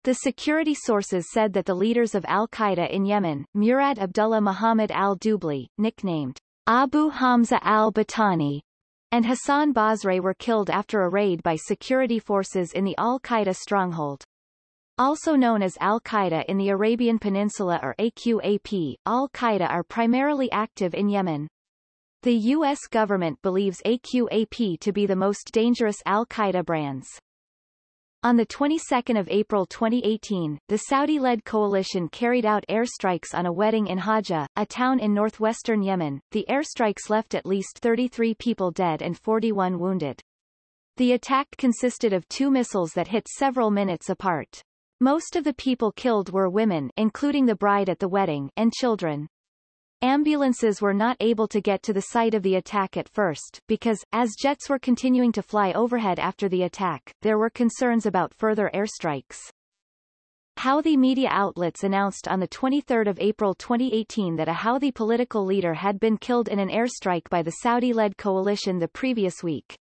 The security sources said that the leaders of al-Qaeda in Yemen, Murad Abdullah Muhammad al-Dubli, nicknamed Abu Hamza al-Batani, and Hassan Basre were killed after a raid by security forces in the al-Qaeda stronghold. Also known as Al-Qaeda in the Arabian Peninsula or AQAP, Al-Qaeda are primarily active in Yemen. The U.S. government believes AQAP to be the most dangerous Al-Qaeda brands. On the 22nd of April 2018, the Saudi-led coalition carried out airstrikes on a wedding in Hajjah, a town in northwestern Yemen. The airstrikes left at least 33 people dead and 41 wounded. The attack consisted of two missiles that hit several minutes apart. Most of the people killed were women including the bride at the wedding and children. Ambulances were not able to get to the site of the attack at first, because, as jets were continuing to fly overhead after the attack, there were concerns about further airstrikes. Houthi media outlets announced on 23 April 2018 that a Houthi political leader had been killed in an airstrike by the Saudi-led coalition the previous week.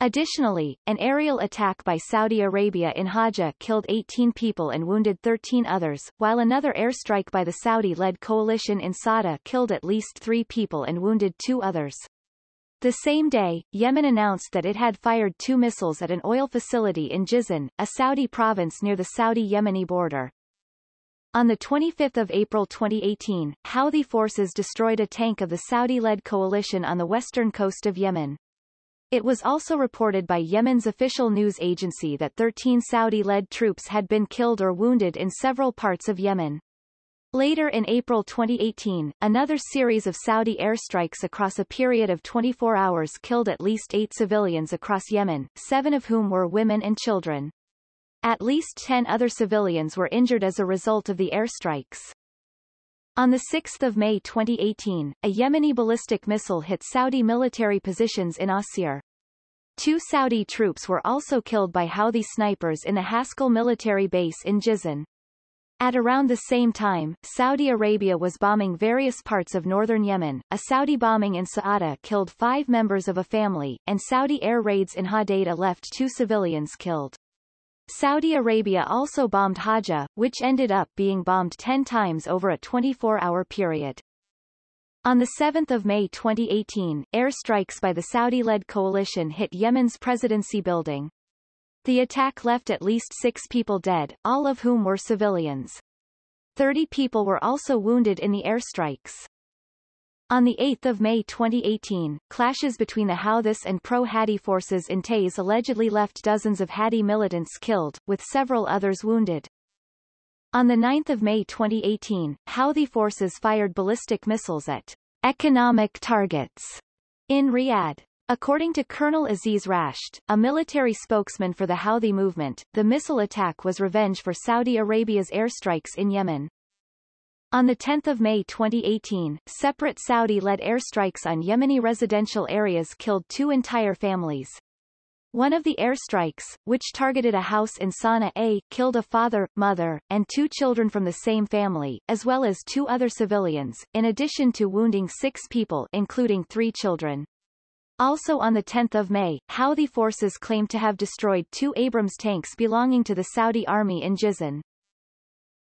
Additionally, an aerial attack by Saudi Arabia in Hajjah killed 18 people and wounded 13 others, while another airstrike by the Saudi-led coalition in Saada killed at least three people and wounded two others. The same day, Yemen announced that it had fired two missiles at an oil facility in Jizan, a Saudi province near the Saudi-Yemeni border. On 25 April 2018, Houthi forces destroyed a tank of the Saudi-led coalition on the western coast of Yemen. It was also reported by Yemen's official news agency that 13 Saudi-led troops had been killed or wounded in several parts of Yemen. Later in April 2018, another series of Saudi airstrikes across a period of 24 hours killed at least eight civilians across Yemen, seven of whom were women and children. At least 10 other civilians were injured as a result of the airstrikes. On 6 May 2018, a Yemeni ballistic missile hit Saudi military positions in Asir. Two Saudi troops were also killed by Houthi snipers in the Haskell military base in Jizan. At around the same time, Saudi Arabia was bombing various parts of northern Yemen. A Saudi bombing in Saada killed five members of a family, and Saudi air raids in Hodeidah left two civilians killed. Saudi Arabia also bombed Hajjah, which ended up being bombed 10 times over a 24-hour period. On 7 May 2018, airstrikes by the Saudi-led coalition hit Yemen's presidency building. The attack left at least six people dead, all of whom were civilians. Thirty people were also wounded in the airstrikes. On 8 May 2018, clashes between the Houthis and pro-Hadi forces in Taiz allegedly left dozens of Hadi militants killed, with several others wounded. On 9 May 2018, Houthi forces fired ballistic missiles at economic targets in Riyadh. According to Colonel Aziz Rasht, a military spokesman for the Houthi movement, the missile attack was revenge for Saudi Arabia's airstrikes in Yemen. On 10 May 2018, separate Saudi-led airstrikes on Yemeni residential areas killed two entire families. One of the airstrikes, which targeted a house in Sana'a A, killed a father, mother, and two children from the same family, as well as two other civilians, in addition to wounding six people including three children. Also on 10 May, Houthi forces claimed to have destroyed two Abrams tanks belonging to the Saudi army in Jizan.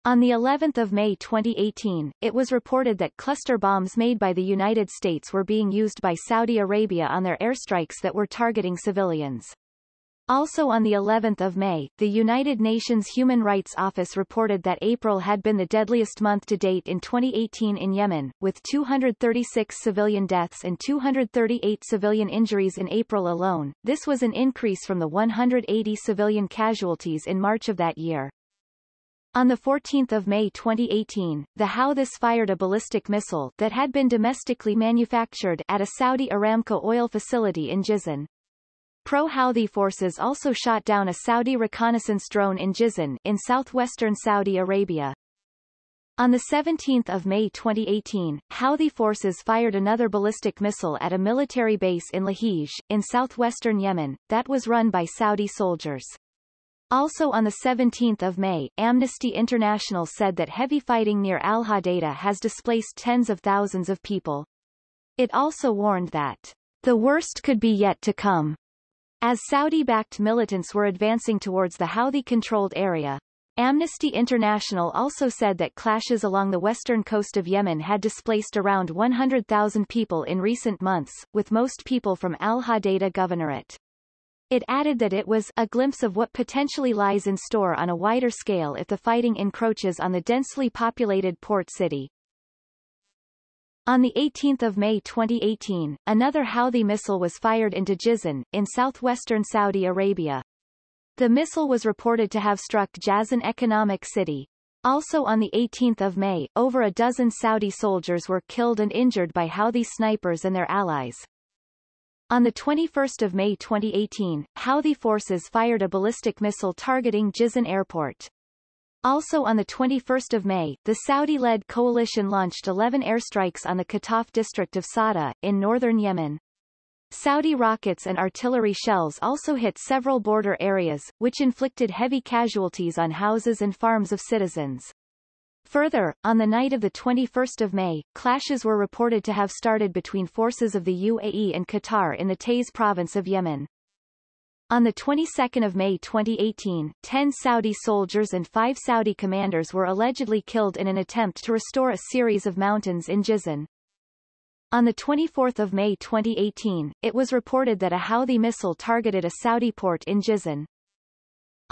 On the 11th of May 2018, it was reported that cluster bombs made by the United States were being used by Saudi Arabia on their airstrikes that were targeting civilians. Also on the 11th of May, the United Nations Human Rights Office reported that April had been the deadliest month to date in 2018 in Yemen, with 236 civilian deaths and 238 civilian injuries in April alone. This was an increase from the 180 civilian casualties in March of that year. On 14 May 2018, the Houthis fired a ballistic missile that had been domestically manufactured at a Saudi Aramco oil facility in Jizan. Pro-Houthi forces also shot down a Saudi reconnaissance drone in Jizan in southwestern Saudi Arabia. On 17 May 2018, Houthi forces fired another ballistic missile at a military base in Lahij, in southwestern Yemen, that was run by Saudi soldiers. Also on 17 May, Amnesty International said that heavy fighting near Al-Hodeidah has displaced tens of thousands of people. It also warned that the worst could be yet to come, as Saudi-backed militants were advancing towards the Houthi-controlled area. Amnesty International also said that clashes along the western coast of Yemen had displaced around 100,000 people in recent months, with most people from Al-Hodeidah Governorate. It added that it was a glimpse of what potentially lies in store on a wider scale if the fighting encroaches on the densely populated port city. On 18 May 2018, another Houthi missile was fired into Jizan, in southwestern Saudi Arabia. The missile was reported to have struck Jazan Economic City. Also on 18 May, over a dozen Saudi soldiers were killed and injured by Houthi snipers and their allies. On 21 May 2018, Houthi forces fired a ballistic missile targeting Jizan Airport. Also on 21 May, the Saudi-led coalition launched 11 airstrikes on the Qataf district of Saada, in northern Yemen. Saudi rockets and artillery shells also hit several border areas, which inflicted heavy casualties on houses and farms of citizens. Further, on the night of 21 May, clashes were reported to have started between forces of the UAE and Qatar in the Taiz province of Yemen. On the 22nd of May 2018, 10 Saudi soldiers and 5 Saudi commanders were allegedly killed in an attempt to restore a series of mountains in Jizan. On 24 May 2018, it was reported that a Houthi missile targeted a Saudi port in Jizan.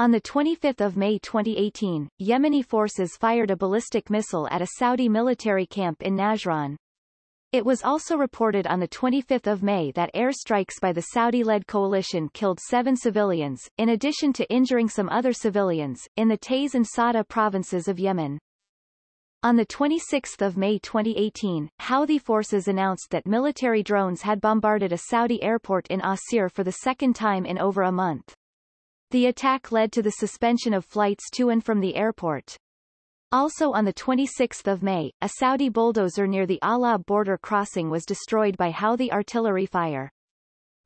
On 25 May 2018, Yemeni forces fired a ballistic missile at a Saudi military camp in Najran. It was also reported on 25 May that airstrikes by the Saudi-led coalition killed seven civilians, in addition to injuring some other civilians, in the Taiz and Saada provinces of Yemen. On 26 May 2018, Houthi forces announced that military drones had bombarded a Saudi airport in Asir for the second time in over a month. The attack led to the suspension of flights to and from the airport. Also on 26 May, a Saudi bulldozer near the Alab border crossing was destroyed by Houthi artillery fire.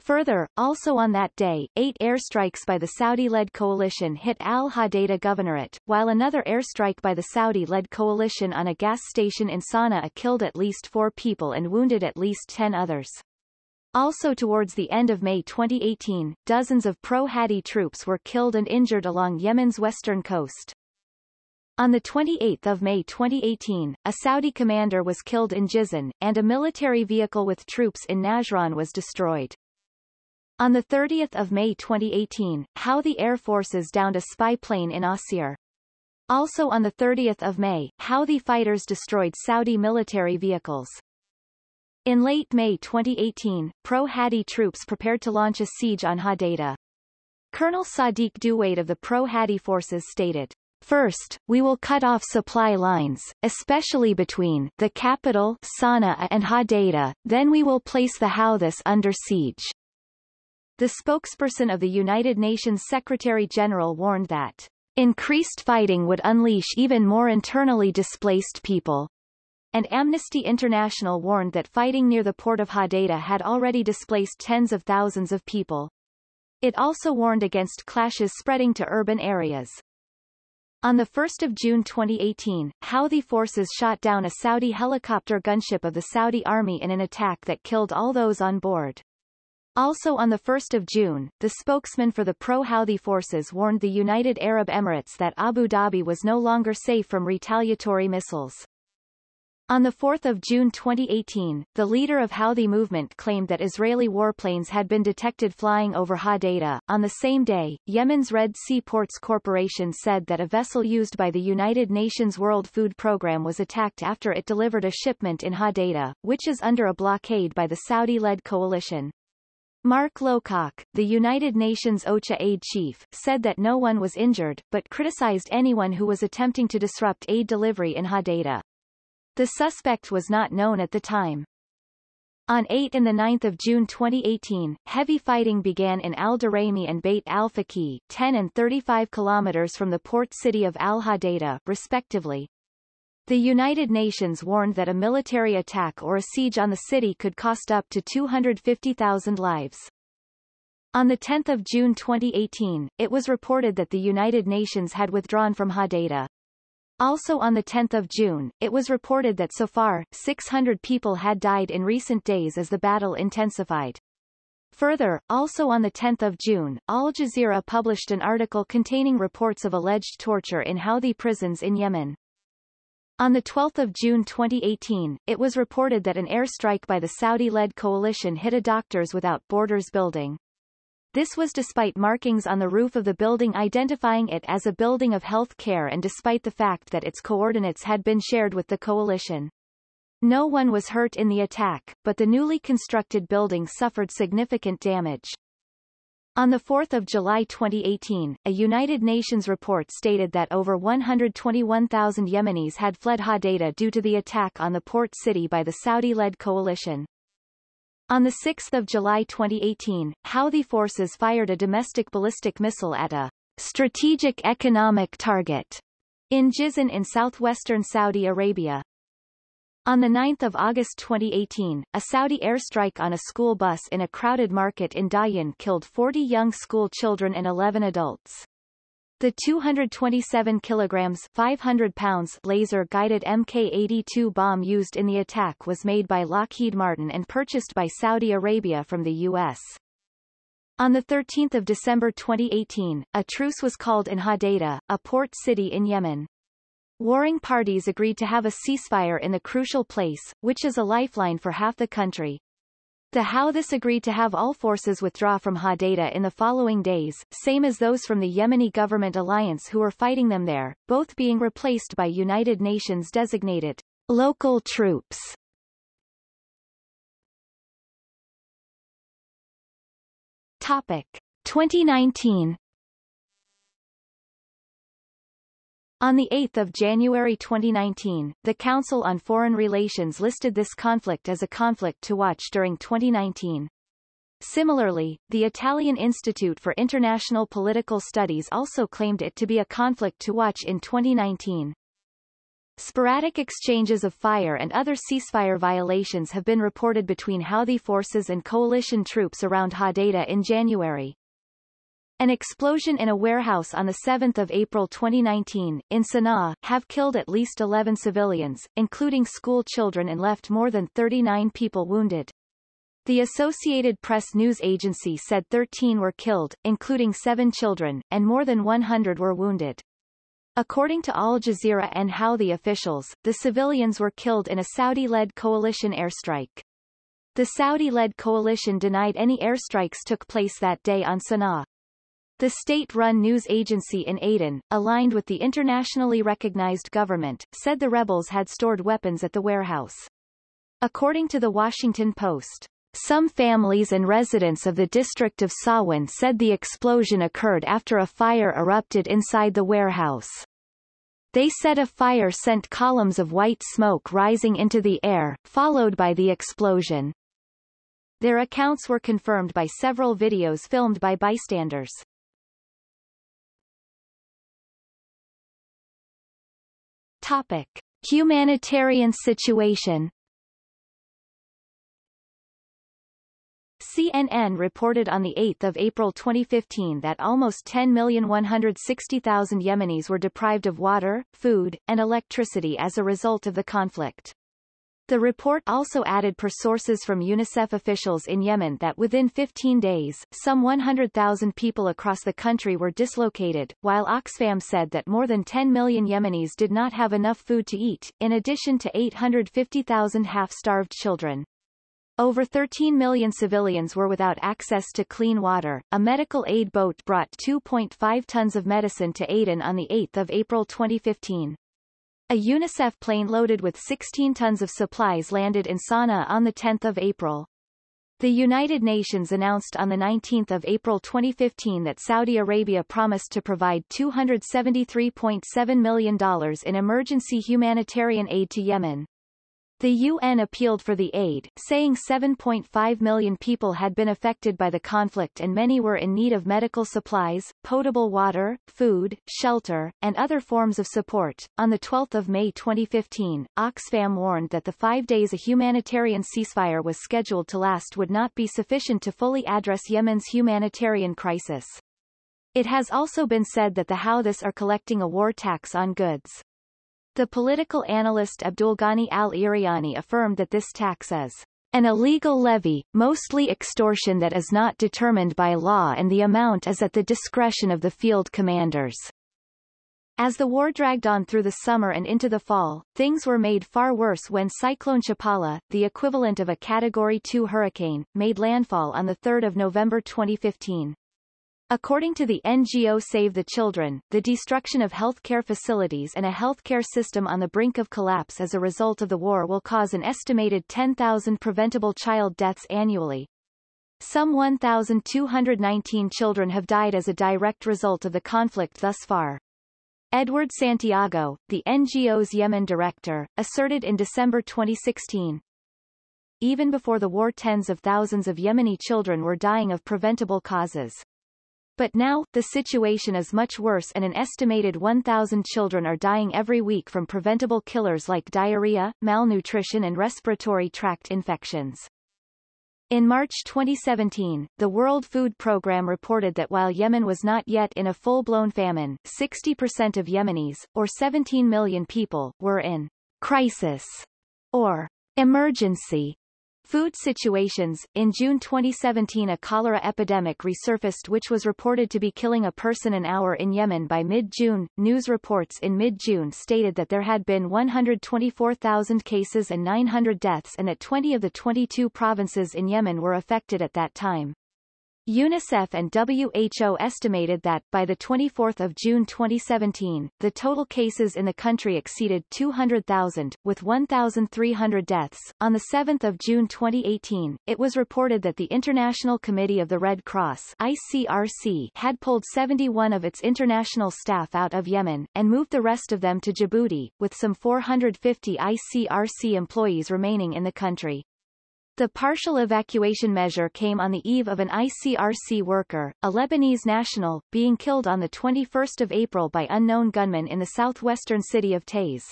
Further, also on that day, eight airstrikes by the Saudi-led coalition hit al-Hodeidah governorate, while another airstrike by the Saudi-led coalition on a gas station in Sana'a killed at least four people and wounded at least ten others. Also towards the end of May 2018, dozens of pro-Hadi troops were killed and injured along Yemen's western coast. On 28 May 2018, a Saudi commander was killed in Jizan, and a military vehicle with troops in Najran was destroyed. On 30 May 2018, Houthi Air Forces downed a spy plane in Asir. Also on 30 May, Houthi fighters destroyed Saudi military vehicles. In late May 2018, pro-Hadi troops prepared to launch a siege on Hodeidah. Colonel Sadiq Duwait of the pro-Hadi forces stated, First, we will cut off supply lines, especially between the capital Sana'a and Hodeidah, then we will place the Houthis under siege. The spokesperson of the United Nations Secretary-General warned that increased fighting would unleash even more internally displaced people. And Amnesty International warned that fighting near the port of Hodeidah had already displaced tens of thousands of people. It also warned against clashes spreading to urban areas. On 1 June 2018, Houthi forces shot down a Saudi helicopter gunship of the Saudi army in an attack that killed all those on board. Also on 1 June, the spokesman for the pro-Houthi forces warned the United Arab Emirates that Abu Dhabi was no longer safe from retaliatory missiles. On 4 June 2018, the leader of Houthi movement claimed that Israeli warplanes had been detected flying over Hodeidah. On the same day, Yemen's Red Sea Ports Corporation said that a vessel used by the United Nations World Food Programme was attacked after it delivered a shipment in Hodeidah, which is under a blockade by the Saudi-led coalition. Mark Lowcock, the United Nations OCHA aid chief, said that no one was injured, but criticized anyone who was attempting to disrupt aid delivery in Hodeidah. The suspect was not known at the time. On 8 and 9 June 2018, heavy fighting began in Al Duraymi and Beit al-Faqih, 10 and 35 kilometers from the port city of Al-Hodeidah, respectively, the United Nations warned that a military attack or a siege on the city could cost up to 250,000 lives. On 10 June 2018, it was reported that the United Nations had withdrawn from Hodeidah. Also on 10 June, it was reported that so far, 600 people had died in recent days as the battle intensified. Further, also on 10 June, Al Jazeera published an article containing reports of alleged torture in Houthi prisons in Yemen. On 12 June 2018, it was reported that an airstrike by the Saudi-led coalition hit a Doctors Without Borders building. This was despite markings on the roof of the building identifying it as a building of health care and despite the fact that its coordinates had been shared with the coalition. No one was hurt in the attack, but the newly constructed building suffered significant damage. On 4 July 2018, a United Nations report stated that over 121,000 Yemenis had fled Hodeidah due to the attack on the port city by the Saudi-led coalition. On 6 July 2018, Houthi forces fired a domestic ballistic missile at a strategic economic target in Jizan in southwestern Saudi Arabia. On 9 August 2018, a Saudi airstrike on a school bus in a crowded market in Dahyan killed 40 young school children and 11 adults. The 227 kilograms 500 pounds laser-guided Mk-82 bomb used in the attack was made by Lockheed Martin and purchased by Saudi Arabia from the U.S. On 13 December 2018, a truce was called in Hodeidah, a port city in Yemen. Warring parties agreed to have a ceasefire in the crucial place, which is a lifeline for half the country. The Houthis agreed to have all forces withdraw from Hodeidah in the following days, same as those from the Yemeni government alliance who were fighting them there, both being replaced by United Nations designated local troops. Topic 2019 On 8 January 2019, the Council on Foreign Relations listed this conflict as a conflict to watch during 2019. Similarly, the Italian Institute for International Political Studies also claimed it to be a conflict to watch in 2019. Sporadic exchanges of fire and other ceasefire violations have been reported between Houthi forces and coalition troops around Hodeidah in January. An explosion in a warehouse on 7 April 2019, in Sana'a, have killed at least 11 civilians, including school children and left more than 39 people wounded. The Associated Press news agency said 13 were killed, including seven children, and more than 100 were wounded. According to Al Jazeera and Houthi officials, the civilians were killed in a Saudi-led coalition airstrike. The Saudi-led coalition denied any airstrikes took place that day on Sana'a. The state-run news agency in Aden, aligned with the internationally recognized government, said the rebels had stored weapons at the warehouse. According to the Washington Post, some families and residents of the district of Sawin said the explosion occurred after a fire erupted inside the warehouse. They said a fire sent columns of white smoke rising into the air, followed by the explosion. Their accounts were confirmed by several videos filmed by bystanders. Topic. Humanitarian situation CNN reported on 8 April 2015 that almost 10,160,000 Yemenis were deprived of water, food, and electricity as a result of the conflict. The report also added per sources from UNICEF officials in Yemen that within 15 days, some 100,000 people across the country were dislocated, while Oxfam said that more than 10 million Yemenis did not have enough food to eat, in addition to 850,000 half-starved children. Over 13 million civilians were without access to clean water. A medical aid boat brought 2.5 tons of medicine to Aden on 8 April 2015. A UNICEF plane loaded with 16 tons of supplies landed in Sana'a on 10 April. The United Nations announced on 19 April 2015 that Saudi Arabia promised to provide $273.7 million in emergency humanitarian aid to Yemen. The UN appealed for the aid, saying 7.5 million people had been affected by the conflict and many were in need of medical supplies, potable water, food, shelter, and other forms of support. On 12 May 2015, Oxfam warned that the five days a humanitarian ceasefire was scheduled to last would not be sufficient to fully address Yemen's humanitarian crisis. It has also been said that the Houthis are collecting a war tax on goods. The political analyst Abdulghani al-Iriani affirmed that this tax is an illegal levy, mostly extortion that is not determined by law and the amount is at the discretion of the field commanders. As the war dragged on through the summer and into the fall, things were made far worse when Cyclone Chapala, the equivalent of a Category 2 hurricane, made landfall on 3 November 2015. According to the NGO Save the Children, the destruction of healthcare facilities and a healthcare system on the brink of collapse as a result of the war will cause an estimated 10,000 preventable child deaths annually. Some 1,219 children have died as a direct result of the conflict thus far. Edward Santiago, the NGO's Yemen director, asserted in December 2016. Even before the war tens of thousands of Yemeni children were dying of preventable causes. But now, the situation is much worse and an estimated 1,000 children are dying every week from preventable killers like diarrhea, malnutrition and respiratory tract infections. In March 2017, the World Food Programme reported that while Yemen was not yet in a full-blown famine, 60% of Yemenis, or 17 million people, were in crisis or emergency Food situations. In June 2017 a cholera epidemic resurfaced which was reported to be killing a person an hour in Yemen by mid-June. News reports in mid-June stated that there had been 124,000 cases and 900 deaths and that 20 of the 22 provinces in Yemen were affected at that time. UNICEF and WHO estimated that, by 24 June 2017, the total cases in the country exceeded 200,000, with 1,300 deaths. On 7 June 2018, it was reported that the International Committee of the Red Cross ICRC had pulled 71 of its international staff out of Yemen, and moved the rest of them to Djibouti, with some 450 ICRC employees remaining in the country. The partial evacuation measure came on the eve of an ICRC worker, a Lebanese national, being killed on 21 April by unknown gunmen in the southwestern city of Taiz.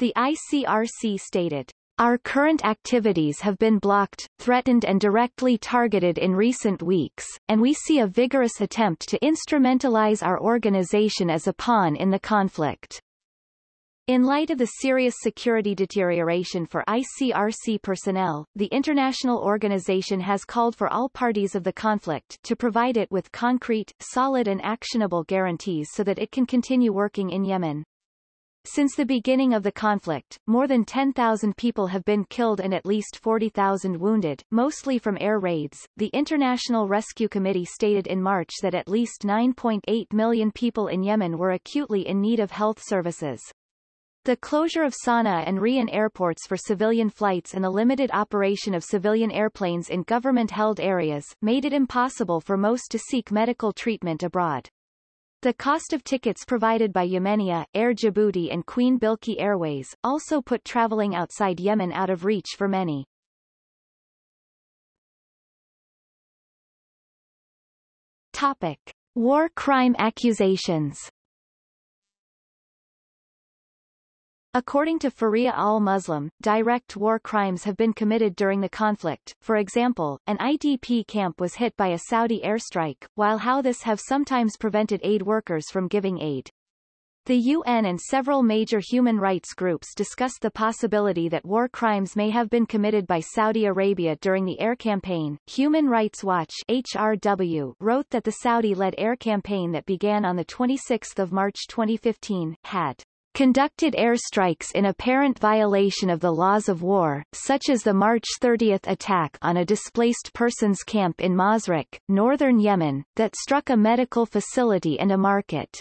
The ICRC stated, Our current activities have been blocked, threatened and directly targeted in recent weeks, and we see a vigorous attempt to instrumentalize our organization as a pawn in the conflict. In light of the serious security deterioration for ICRC personnel, the international organization has called for all parties of the conflict to provide it with concrete, solid and actionable guarantees so that it can continue working in Yemen. Since the beginning of the conflict, more than 10,000 people have been killed and at least 40,000 wounded, mostly from air raids. The International Rescue Committee stated in March that at least 9.8 million people in Yemen were acutely in need of health services. The closure of Sana'a and Riyan airports for civilian flights and the limited operation of civilian airplanes in government-held areas, made it impossible for most to seek medical treatment abroad. The cost of tickets provided by Yemenia, Air Djibouti and Queen Bilqis Airways, also put traveling outside Yemen out of reach for many. Topic. War crime accusations According to Farea al-Muslimi, direct war crimes have been committed during the conflict. For example, an IDP camp was hit by a Saudi airstrike, while Houthis have sometimes prevented aid workers from giving aid. The UN and several major human rights groups discussed the possibility that war crimes may have been committed by Saudi Arabia during the air campaign. Human Rights Watch HRW wrote that the Saudi-led air campaign that began on the 26th of March 2015, had conducted airstrikes in apparent violation of the laws of war, such as the March 30 attack on a displaced persons camp in Mazraq, northern Yemen, that struck a medical facility and a market.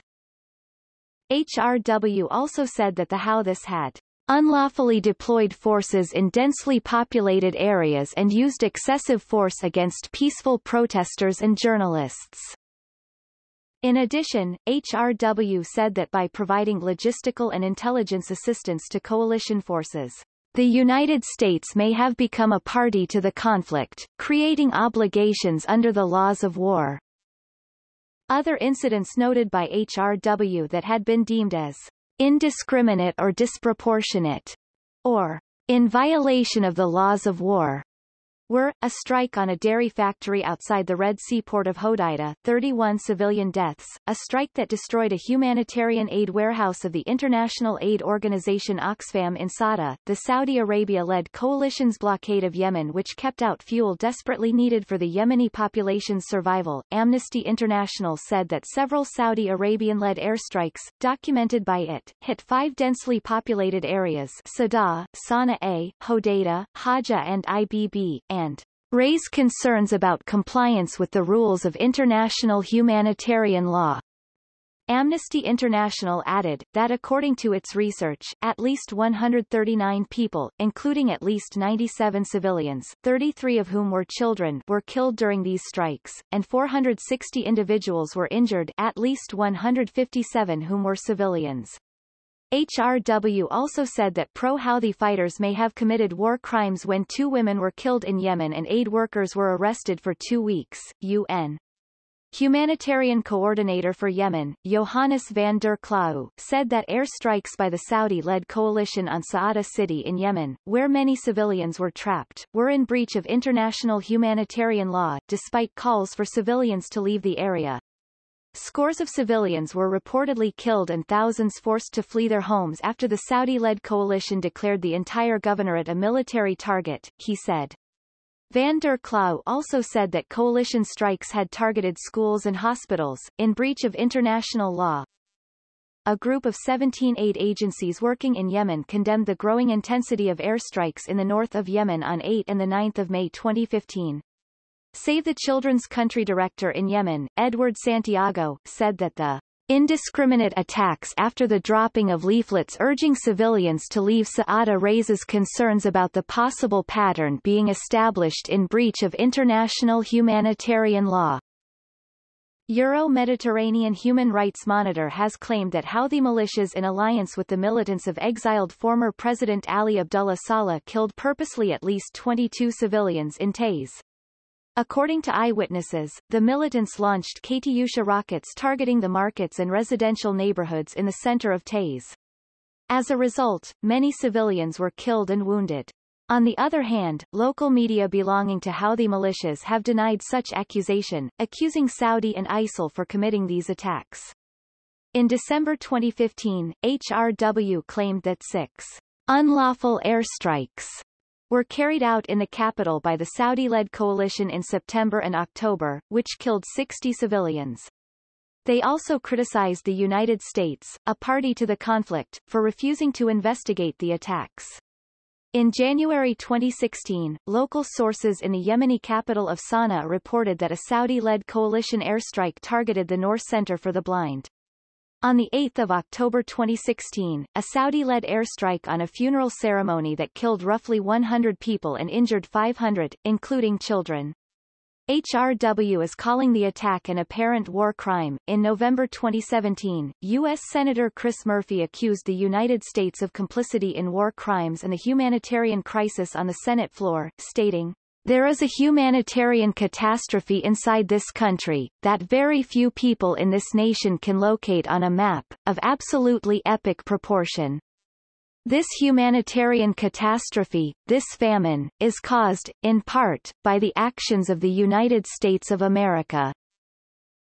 HRW also said that the Houthis had unlawfully deployed forces in densely populated areas and used excessive force against peaceful protesters and journalists. In addition, HRW said that by providing logistical and intelligence assistance to coalition forces, the United States may have become a party to the conflict, creating obligations under the laws of war. Other incidents noted by HRW that had been deemed as indiscriminate or disproportionate, or in violation of the laws of war, were, a strike on a dairy factory outside the Red Sea port of Hodeidah, 31 civilian deaths, a strike that destroyed a humanitarian aid warehouse of the international aid organization Oxfam in Saada, the Saudi Arabia-led coalition's blockade of Yemen which kept out fuel desperately needed for the Yemeni population's survival. Amnesty International said that several Saudi Arabian-led airstrikes, documented by it, hit five densely populated areas Saada, Sana'a, Hodeidah, Hajjah and Ibb, and and raise concerns about compliance with the rules of international humanitarian law. Amnesty International added, that according to its research, at least 139 people, including at least 97 civilians, 33 of whom were children, were killed during these strikes, and 460 individuals were injured at least 157 whom were civilians. HRW also said that pro-Houthi fighters may have committed war crimes when two women were killed in Yemen and aid workers were arrested for two weeks. UN Humanitarian Coordinator for Yemen, Johannes van der Klauw, said that airstrikes by the Saudi-led coalition on Sa'ada city in Yemen, where many civilians were trapped, were in breach of international humanitarian law, despite calls for civilians to leave the area. Scores of civilians were reportedly killed and thousands forced to flee their homes after the Saudi-led coalition declared the entire governorate a military target, he said. Van der Klauw also said that coalition strikes had targeted schools and hospitals, in breach of international law. A group of 17 aid agencies working in Yemen condemned the growing intensity of airstrikes in the north of Yemen on 8 and 9 May 2015. Save the Children's country director in Yemen, Edward Santiago, said that the Indiscriminate attacks after the dropping of leaflets urging civilians to leave Sa'ada raises concerns about the possible pattern being established in breach of international humanitarian law. Euro-Mediterranean Human Rights Monitor has claimed that Houthi militias in alliance with the militants of exiled former President Ali Abdullah Saleh killed purposely at least 22 civilians in Taiz. According to eyewitnesses, the militants launched Katyusha rockets targeting the markets and residential neighborhoods in the center of Taiz. As a result, many civilians were killed and wounded. On the other hand, local media belonging to Houthi militias have denied such accusation, accusing Saudi and ISIL for committing these attacks. In December 2015, HRW claimed that six unlawful airstrikes were carried out in the capital by the Saudi-led coalition in September and October, which killed 60 civilians. They also criticized the United States, a party to the conflict, for refusing to investigate the attacks. In January 2016, local sources in the Yemeni capital of Sana'a reported that a Saudi-led coalition airstrike targeted the Noor Center for the Blind. On 8 October 2016, a Saudi-led airstrike on a funeral ceremony that killed roughly 100 people and injured 500, including children. HRW is calling the attack an apparent war crime. In November 2017, U.S. Senator Chris Murphy accused the United States of complicity in war crimes and the humanitarian crisis on the Senate floor, stating, there is a humanitarian catastrophe inside this country, that very few people in this nation can locate on a map, of absolutely epic proportion. This humanitarian catastrophe, this famine, is caused, in part, by the actions of the United States of America.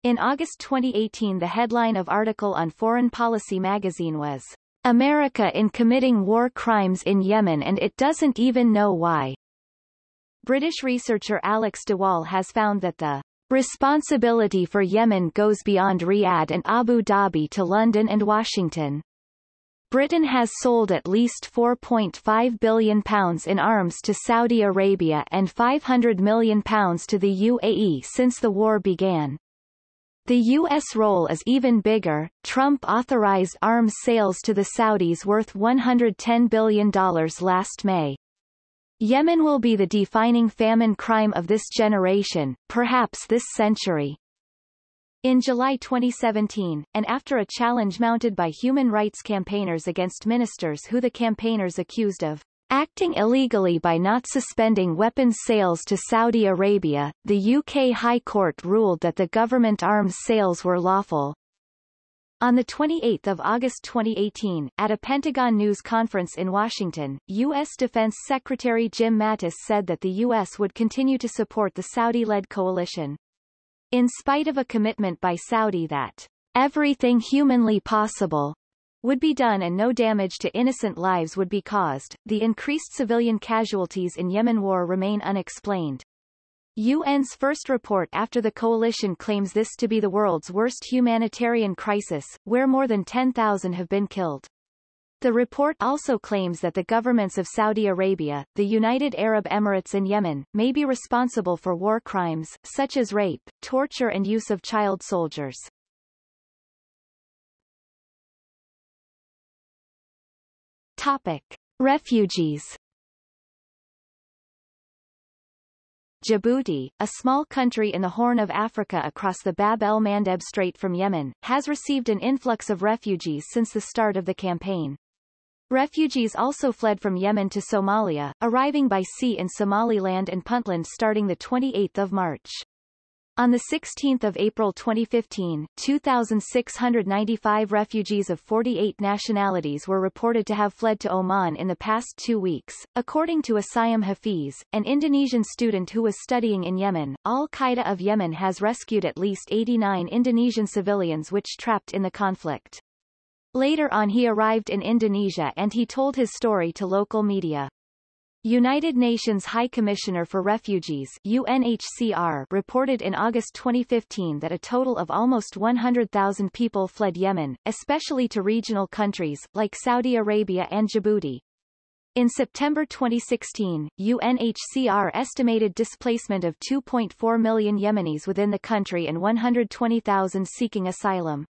In August 2018 the headline of article on Foreign Policy magazine was, America in committing war crimes in Yemen and it doesn't even know why. British researcher Alex de Waal has found that the responsibility for Yemen goes beyond Riyadh and Abu Dhabi to London and Washington. Britain has sold at least £4.5 billion in arms to Saudi Arabia and £500 million to the UAE since the war began. The U.S. role is even bigger. Trump authorized arms sales to the Saudis worth $110 billion last May. Yemen will be the defining famine crime of this generation, perhaps this century. In July 2017, and after a challenge mounted by human rights campaigners against ministers who the campaigners accused of acting illegally by not suspending weapons sales to Saudi Arabia, the UK High Court ruled that the government arms sales were lawful. On 28 August 2018, at a Pentagon News conference in Washington, U.S. Defense Secretary Jim Mattis said that the U.S. would continue to support the Saudi-led coalition. In spite of a commitment by Saudi that everything humanly possible would be done and no damage to innocent lives would be caused, the increased civilian casualties in Yemen war remain unexplained. UN's first report after the coalition claims this to be the world's worst humanitarian crisis, where more than 10,000 have been killed. The report also claims that the governments of Saudi Arabia, the United Arab Emirates and Yemen, may be responsible for war crimes, such as rape, torture and use of child soldiers. Topic. Refugees Djibouti, a small country in the Horn of Africa across the Bab el-Mandeb Strait from Yemen, has received an influx of refugees since the start of the campaign. Refugees also fled from Yemen to Somalia, arriving by sea in Somaliland and Puntland starting 28 March. On 16 April 2015, 2,695 refugees of 48 nationalities were reported to have fled to Oman in the past two weeks, according to Asayam Hafiz, an Indonesian student who was studying in Yemen. Al-Qaeda of Yemen has rescued at least 89 Indonesian civilians which trapped in the conflict. Later on he arrived in Indonesia and he told his story to local media. United Nations High Commissioner for Refugees UNHCR reported in August 2015 that a total of almost 100,000 people fled Yemen, especially to regional countries, like Saudi Arabia and Djibouti. In September 2016, UNHCR estimated displacement of 2.4 million Yemenis within the country and 120,000 seeking asylum.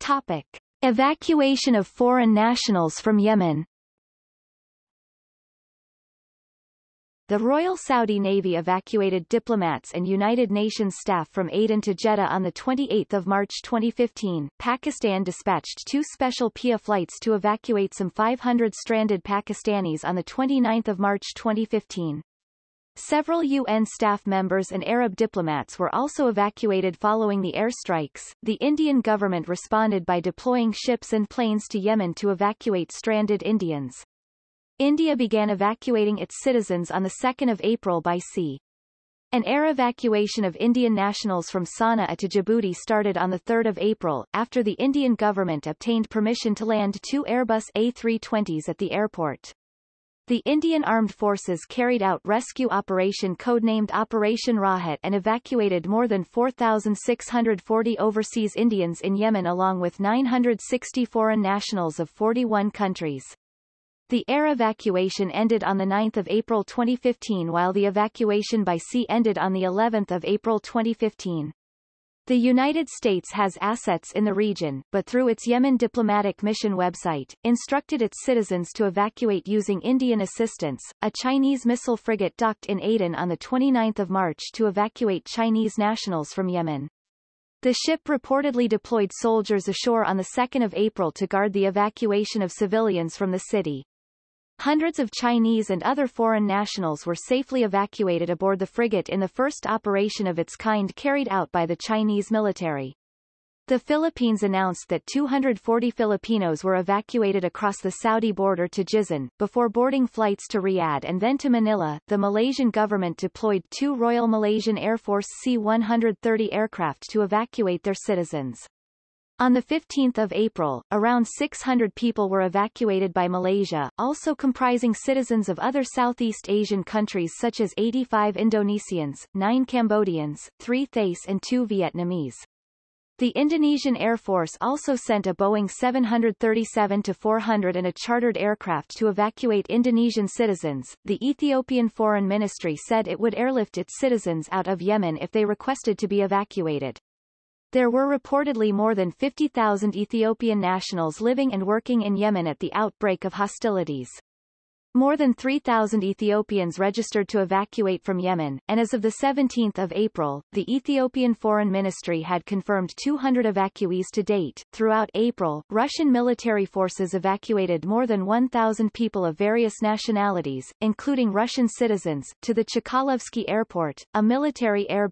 Topic. Evacuation of foreign nationals from Yemen The Royal Saudi Navy evacuated diplomats and United Nations staff from Aden to Jeddah on 28 March 2015. Pakistan dispatched two special PIA flights to evacuate some 500 stranded Pakistanis on 29 March 2015. Several UN staff members and Arab diplomats were also evacuated following the airstrikes. The Indian government responded by deploying ships and planes to Yemen to evacuate stranded Indians. India began evacuating its citizens on 2 April by sea. An air evacuation of Indian nationals from Sana'a to Djibouti started on 3 April, after the Indian government obtained permission to land two Airbus A320s at the airport. The Indian Armed Forces carried out rescue operation codenamed Operation Rahat and evacuated more than 4,640 overseas Indians in Yemen along with 960 foreign nationals of 41 countries. The air evacuation ended on 9 April 2015 while the evacuation by sea ended on of April 2015. The United States has assets in the region, but through its Yemen diplomatic mission website, instructed its citizens to evacuate using Indian assistance. A Chinese missile frigate docked in Aden on 29 March to evacuate Chinese nationals from Yemen. The ship reportedly deployed soldiers ashore on 2 April to guard the evacuation of civilians from the city. Hundreds of Chinese and other foreign nationals were safely evacuated aboard the frigate in the first operation of its kind carried out by the Chinese military. The Philippines announced that 240 Filipinos were evacuated across the Saudi border to Jizan, before boarding flights to Riyadh and then to Manila. The Malaysian government deployed two Royal Malaysian Air Force C-130 aircraft to evacuate their citizens. On 15 April, around 600 people were evacuated by Malaysia, also comprising citizens of other Southeast Asian countries such as 85 Indonesians, 9 Cambodians, 3 Thais and 2 Vietnamese. The Indonesian Air Force also sent a Boeing 737-400 and a chartered aircraft to evacuate Indonesian citizens. The Ethiopian Foreign Ministry said it would airlift its citizens out of Yemen if they requested to be evacuated. There were reportedly more than 50,000 Ethiopian nationals living and working in Yemen at the outbreak of hostilities. More than 3,000 Ethiopians registered to evacuate from Yemen, and as of 17 April, the Ethiopian Foreign Ministry had confirmed 200 evacuees to date. Throughout April, Russian military forces evacuated more than 1,000 people of various nationalities, including Russian citizens, to the Chkalovsky Airport, a military air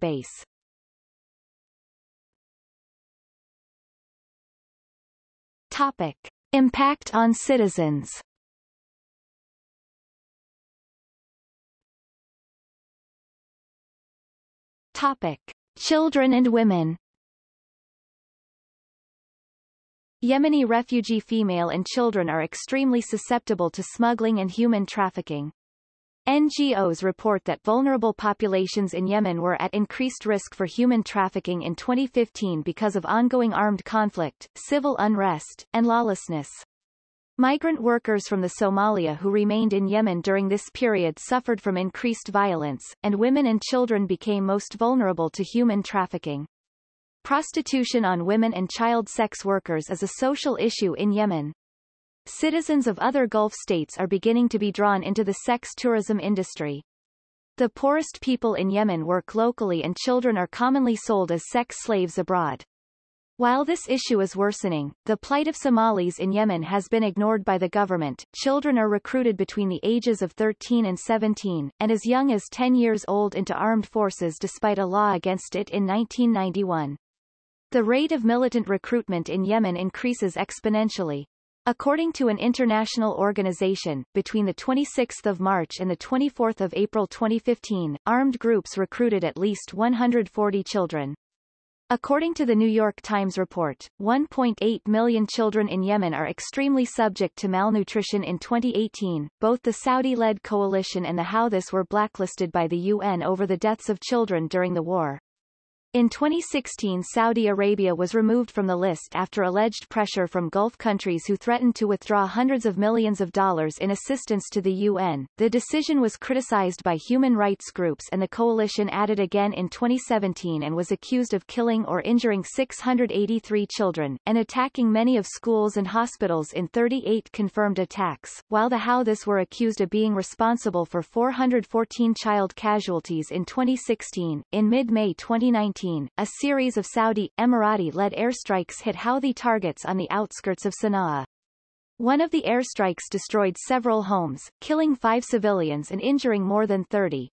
Topic. Impact on citizens Topic. Children and women Yemeni refugee female and children are extremely susceptible to smuggling and human trafficking. NGOs report that vulnerable populations in Yemen were at increased risk for human trafficking in 2015 because of ongoing armed conflict, civil unrest, and lawlessness. Migrant workers from the Somalia who remained in Yemen during this period suffered from increased violence, and women and children became most vulnerable to human trafficking. Prostitution on women and child sex workers is a social issue in Yemen. Citizens of other Gulf states are beginning to be drawn into the sex tourism industry. The poorest people in Yemen work locally and children are commonly sold as sex slaves abroad. While this issue is worsening, the plight of Somalis in Yemen has been ignored by the government. Children are recruited between the ages of 13 and 17, and as young as 10 years old into armed forces despite a law against it in 1991. The rate of militant recruitment in Yemen increases exponentially. According to an international organization, between 26 March and 24 April 2015, armed groups recruited at least 140 children. According to the New York Times report, 1.8 million children in Yemen are extremely subject to malnutrition in 2018. Both the Saudi-led coalition and the Houthis were blacklisted by the UN over the deaths of children during the war. In 2016 Saudi Arabia was removed from the list after alleged pressure from Gulf countries who threatened to withdraw hundreds of millions of dollars in assistance to the UN. The decision was criticized by human rights groups and the coalition added again in 2017 and was accused of killing or injuring 683 children, and attacking many of schools and hospitals in 38 confirmed attacks, while the Houthis were accused of being responsible for 414 child casualties in 2016. In mid-May 2019 a series of Saudi, Emirati-led airstrikes hit Houthi targets on the outskirts of Sana'a. One of the airstrikes destroyed several homes, killing five civilians and injuring more than 30.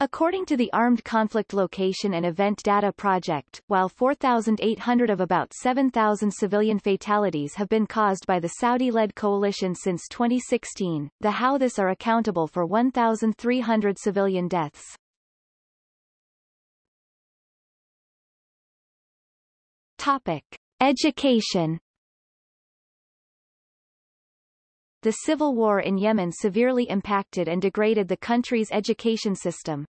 According to the Armed Conflict Location and Event Data Project, while 4,800 of about 7,000 civilian fatalities have been caused by the Saudi-led coalition since 2016, the Houthis are accountable for 1,300 civilian deaths. Topic. Education The civil war in Yemen severely impacted and degraded the country's education system.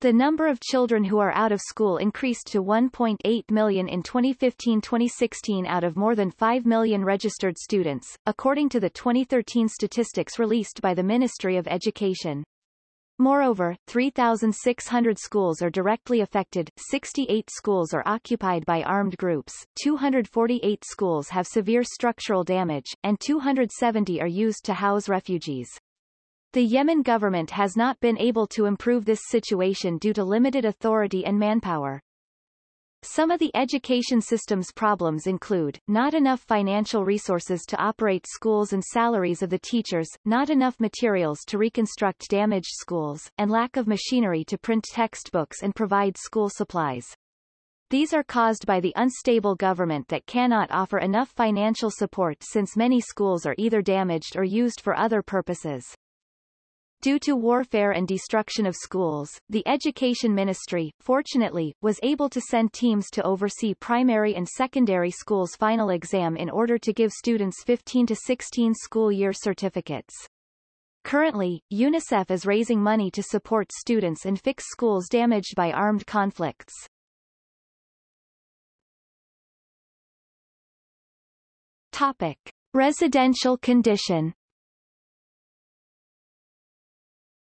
The number of children who are out of school increased to 1.8 million in 2015-2016 out of more than 5 million registered students, according to the 2013 statistics released by the Ministry of Education. Moreover, 3,600 schools are directly affected, 68 schools are occupied by armed groups, 248 schools have severe structural damage, and 270 are used to house refugees. The Yemen government has not been able to improve this situation due to limited authority and manpower. Some of the education system's problems include, not enough financial resources to operate schools and salaries of the teachers, not enough materials to reconstruct damaged schools, and lack of machinery to print textbooks and provide school supplies. These are caused by the unstable government that cannot offer enough financial support since many schools are either damaged or used for other purposes. Due to warfare and destruction of schools, the Education Ministry, fortunately, was able to send teams to oversee primary and secondary schools' final exam in order to give students 15 to 16 school year certificates. Currently, UNICEF is raising money to support students and fix schools damaged by armed conflicts. Topic. Residential condition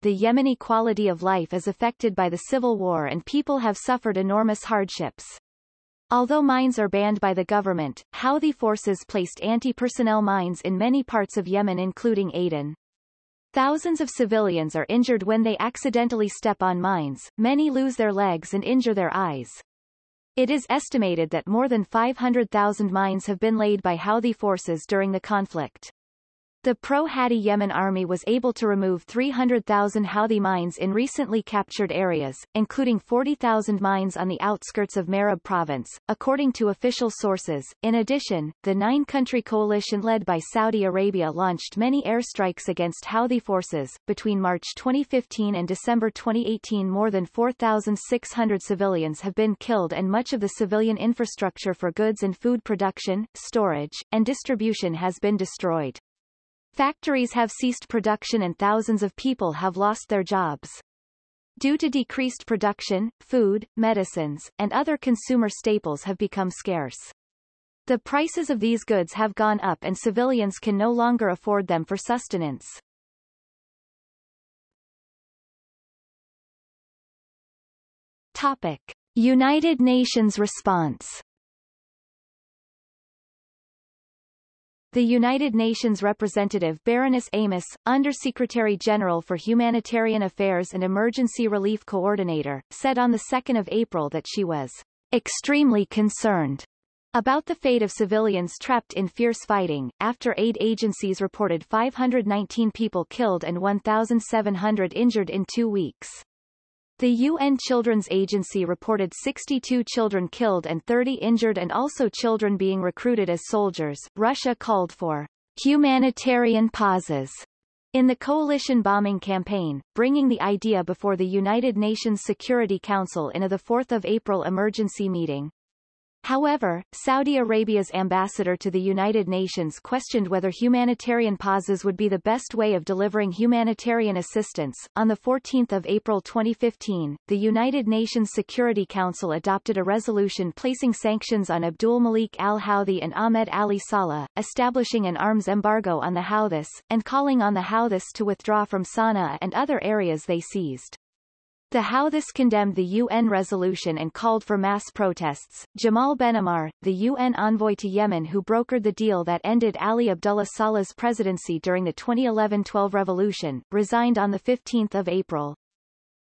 the Yemeni quality of life is affected by the civil war and people have suffered enormous hardships. Although mines are banned by the government, Houthi forces placed anti-personnel mines in many parts of Yemen including Aden. Thousands of civilians are injured when they accidentally step on mines, many lose their legs and injure their eyes. It is estimated that more than 500,000 mines have been laid by Houthi forces during the conflict. The pro-Hadi Yemen army was able to remove 300,000 Houthi mines in recently captured areas, including 40,000 mines on the outskirts of Marib province, according to official sources. In addition, the nine-country coalition led by Saudi Arabia launched many airstrikes against Houthi forces. Between March 2015 and December 2018 more than 4,600 civilians have been killed and much of the civilian infrastructure for goods and food production, storage, and distribution has been destroyed. Factories have ceased production and thousands of people have lost their jobs. Due to decreased production, food, medicines, and other consumer staples have become scarce. The prices of these goods have gone up and civilians can no longer afford them for sustenance. Topic. United Nations response The United Nations representative Baroness Amos, Undersecretary General for Humanitarian Affairs and Emergency Relief Coordinator, said on 2 April that she was extremely concerned about the fate of civilians trapped in fierce fighting, after aid agencies reported 519 people killed and 1,700 injured in two weeks. The UN Children's Agency reported 62 children killed and 30 injured and also children being recruited as soldiers. Russia called for humanitarian pauses in the coalition bombing campaign, bringing the idea before the United Nations Security Council in a 4 April emergency meeting. However, Saudi Arabia's ambassador to the United Nations questioned whether humanitarian pauses would be the best way of delivering humanitarian assistance. On 14 April 2015, the United Nations Security Council adopted a resolution placing sanctions on Abdul Malik al-Houthi and Ahmed Ali Saleh, establishing an arms embargo on the Houthis, and calling on the Houthis to withdraw from Sana'a and other areas they seized. The Houthis condemned the UN resolution and called for mass protests. Jamal Benomar, the UN envoy to Yemen who brokered the deal that ended Ali Abdullah Saleh's presidency during the 2011-12 revolution, resigned on 15 April.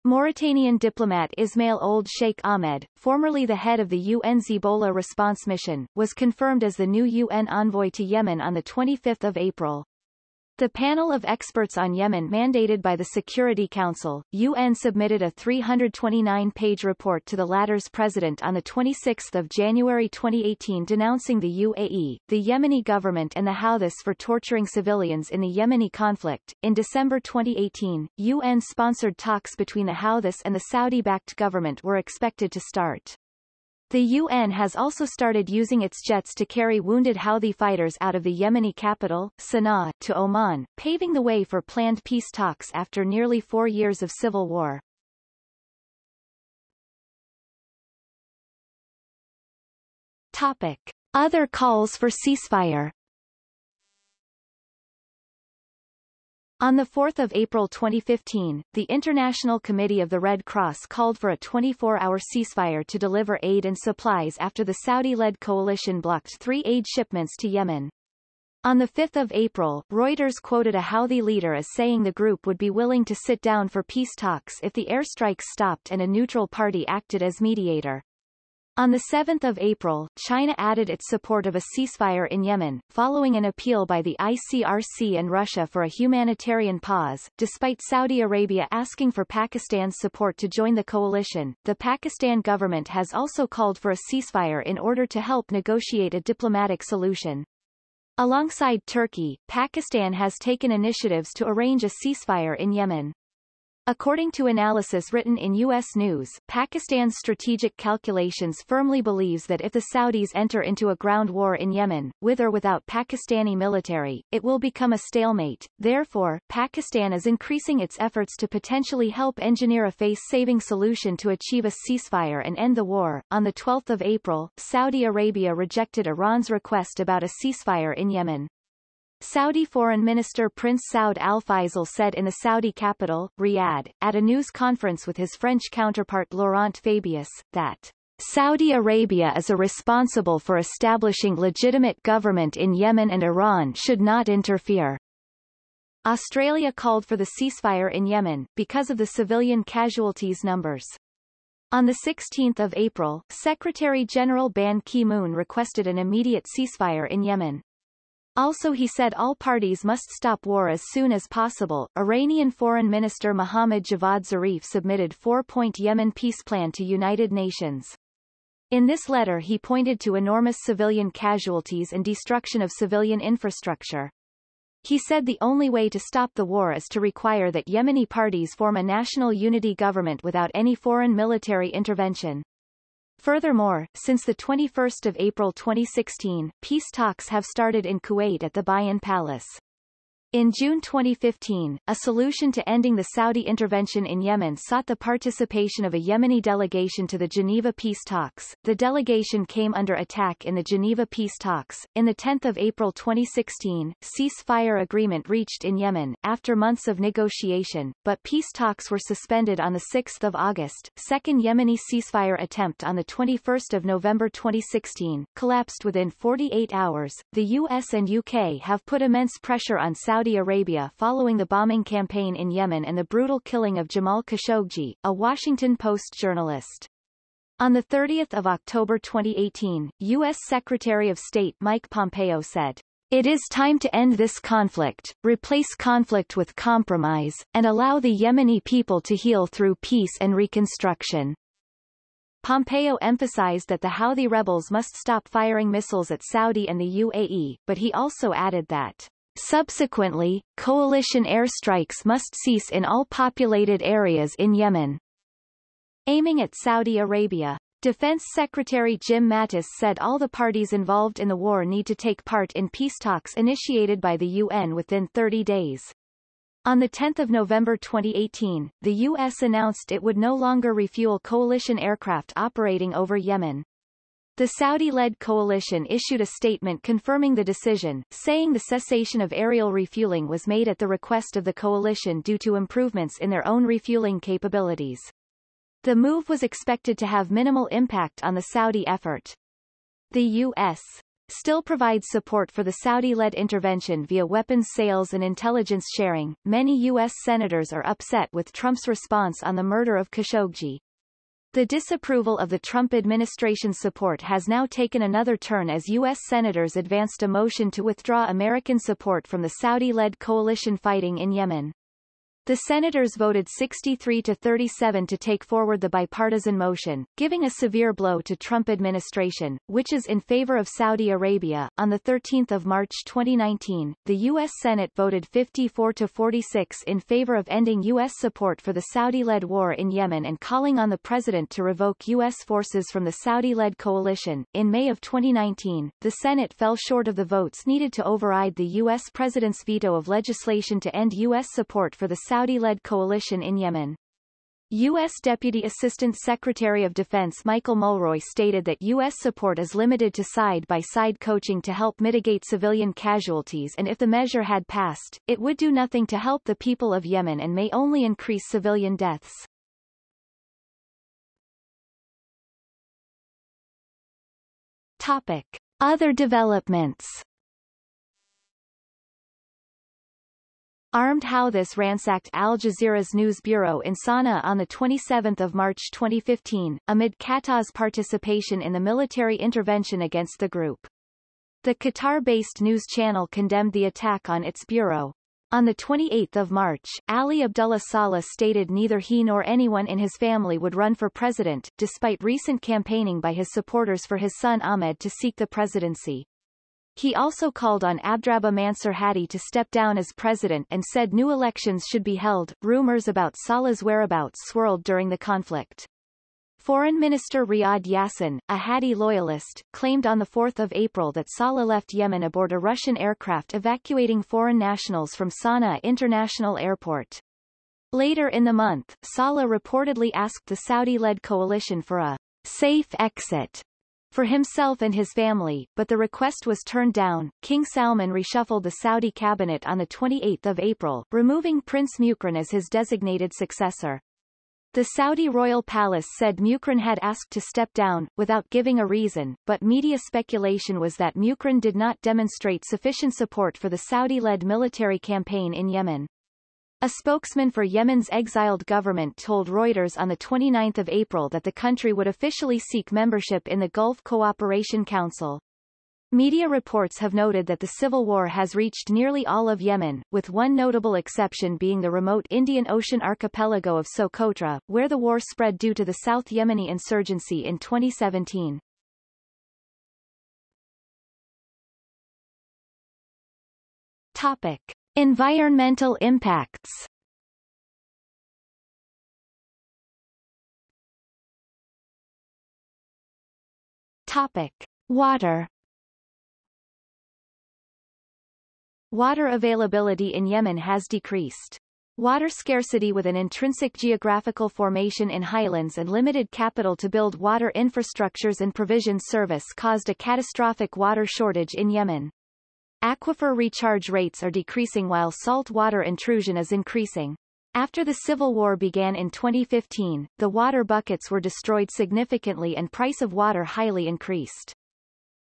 Mauritanian diplomat Ismail Ould Cheikh Ahmed, formerly the head of the UN's Ebola response mission, was confirmed as the new UN envoy to Yemen on 25 April. The panel of experts on Yemen mandated by the Security Council, UN submitted a 329-page report to the latter's president on 26 January 2018 denouncing the UAE, the Yemeni government and the Houthis for torturing civilians in the Yemeni conflict. In December 2018, UN-sponsored talks between the Houthis and the Saudi-backed government were expected to start. The UN has also started using its jets to carry wounded Houthi fighters out of the Yemeni capital, Sana'a, to Oman, paving the way for planned peace talks after nearly four years of civil war. Topic. Other calls for ceasefire On 4 April 2015, the International Committee of the Red Cross called for a 24-hour ceasefire to deliver aid and supplies after the Saudi-led coalition blocked three aid shipments to Yemen. On 5 April, Reuters quoted a Houthi leader as saying the group would be willing to sit down for peace talks if the airstrikes stopped and a neutral party acted as mediator. On 7 April, China added its support of a ceasefire in Yemen, following an appeal by the ICRC and Russia for a humanitarian pause. Despite Saudi Arabia asking for Pakistan's support to join the coalition, the Pakistan government has also called for a ceasefire in order to help negotiate a diplomatic solution. Alongside Turkey, Pakistan has taken initiatives to arrange a ceasefire in Yemen. According to analysis written in U.S. News, Pakistan's strategic calculations firmly believes that if the Saudis enter into a ground war in Yemen, with or without Pakistani military, it will become a stalemate. Therefore, Pakistan is increasing its efforts to potentially help engineer a face-saving solution to achieve a ceasefire and end the war. On the 12th of April, Saudi Arabia rejected Iran's request about a ceasefire in Yemen. Saudi Foreign Minister Prince Saud Al Faisal said in the Saudi capital, Riyadh, at a news conference with his French counterpart Laurent Fabius, that Saudi Arabia is responsible for establishing legitimate government in Yemen and Iran should not interfere. Australia called for the ceasefire in Yemen, because of the civilian casualties numbers. On 16 April, Secretary-General Ban Ki-moon requested an immediate ceasefire in Yemen. Also he said all parties must stop war as soon as possible. Iranian Foreign Minister Mohammad Javad Zarif submitted four-point Yemen peace plan to United Nations. In this letter he pointed to enormous civilian casualties and destruction of civilian infrastructure. He said the only way to stop the war is to require that Yemeni parties form a national unity government without any foreign military intervention. Furthermore, since 21 April 2016, peace talks have started in Kuwait at the Bayan Palace. In June 2015, a solution to ending the Saudi intervention in Yemen sought the participation of a Yemeni delegation to the Geneva peace talks. The delegation came under attack in the Geneva peace talks. In the 10th of April 2016, ceasefire agreement reached in Yemen after months of negotiation, but peace talks were suspended on the 6th of August. Second Yemeni ceasefire attempt on the 21st of November 2016 collapsed within 48 hours. The US and UK have put immense pressure on Saudi Saudi Arabia following the bombing campaign in Yemen and the brutal killing of Jamal Khashoggi, a Washington Post journalist. On 30 October 2018, U.S. Secretary of State Mike Pompeo said, It is time to end this conflict, replace conflict with compromise, and allow the Yemeni people to heal through peace and reconstruction. Pompeo emphasized that the Houthi rebels must stop firing missiles at Saudi and the UAE, but he also added that Subsequently, coalition airstrikes must cease in all populated areas in Yemen. Aiming at Saudi Arabia Defense Secretary Jim Mattis said all the parties involved in the war need to take part in peace talks initiated by the UN within 30 days. On 10 November 2018, the U.S. announced it would no longer refuel coalition aircraft operating over Yemen. The Saudi-led coalition issued a statement confirming the decision, saying the cessation of aerial refueling was made at the request of the coalition due to improvements in their own refueling capabilities. The move was expected to have minimal impact on the Saudi effort. The U.S. still provides support for the Saudi-led intervention via weapons sales and intelligence sharing. Many U.S. senators are upset with Trump's response on the murder of Khashoggi. The disapproval of the Trump administration's support has now taken another turn as U.S. senators advanced a motion to withdraw American support from the Saudi-led coalition fighting in Yemen. The senators voted 63 to 37 to take forward the bipartisan motion, giving a severe blow to Trump administration, which is in favor of Saudi Arabia. On the 13th of March 2019, the U.S. Senate voted 54 to 46 in favor of ending U.S. support for the Saudi-led war in Yemen and calling on the president to revoke U.S. forces from the Saudi-led coalition. In May of 2019, the Senate fell short of the votes needed to override the U.S. president's veto of legislation to end U.S. support for the Saudi-led coalition in Yemen. U.S. Deputy Assistant Secretary of Defense Michael Mulroy stated that U.S. support is limited to side-by-side -side coaching to help mitigate civilian casualties and if the measure had passed, it would do nothing to help the people of Yemen and may only increase civilian deaths. Topic. Other developments Armed Houthis ransacked Al Jazeera's news bureau in Sana'a on 27 March 2015, amid Qatar's participation in the military intervention against the group. The Qatar-based news channel condemned the attack on its bureau. On 28 March, Ali Abdullah Saleh stated neither he nor anyone in his family would run for president, despite recent campaigning by his supporters for his son Ahmed to seek the presidency. He also called on Abdrabbuh Mansur Hadi to step down as president and said new elections should be held. Rumors about Saleh's whereabouts swirled during the conflict. Foreign Minister Riyad Yassin, a Hadi loyalist, claimed on 4 April that Saleh left Yemen aboard a Russian aircraft evacuating foreign nationals from Sana'a International Airport. Later in the month, Saleh reportedly asked the Saudi-led coalition for a safe exit for himself and his family, but the request was turned down. King Salman reshuffled the Saudi cabinet on 28 April, removing Prince Muqrin as his designated successor. The Saudi royal palace said Muqrin had asked to step down, without giving a reason, but media speculation was that Muqrin did not demonstrate sufficient support for the Saudi-led military campaign in Yemen. A spokesman for Yemen's exiled government told Reuters on 29 April that the country would officially seek membership in the Gulf Cooperation Council. Media reports have noted that the civil war has reached nearly all of Yemen, with one notable exception being the remote Indian Ocean archipelago of Socotra, where the war spread due to the South Yemeni insurgency in 2017. Topic. Environmental impacts Topic. Water Water availability in Yemen has decreased. Water scarcity with an intrinsic geographical formation in highlands and limited capital to build water infrastructures and provision service caused a catastrophic water shortage in Yemen. Aquifer recharge rates are decreasing while salt water intrusion is increasing. After the Civil War began in 2015, the water buckets were destroyed significantly and price of water highly increased.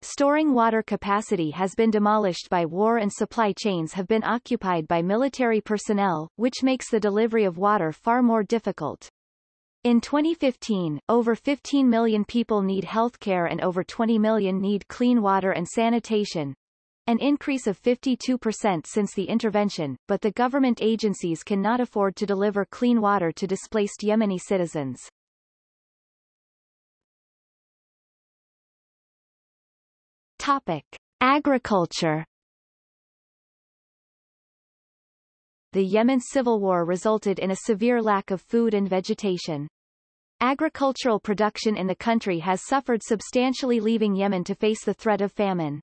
Storing water capacity has been demolished by war and supply chains have been occupied by military personnel, which makes the delivery of water far more difficult. In 2015, over 15 million people need healthcare and over 20 million need clean water and sanitation, an increase of 52% since the intervention, but the government agencies cannot afford to deliver clean water to displaced Yemeni citizens. Topic. Agriculture The Yemen civil war resulted in a severe lack of food and vegetation. Agricultural production in the country has suffered substantially leaving Yemen to face the threat of famine.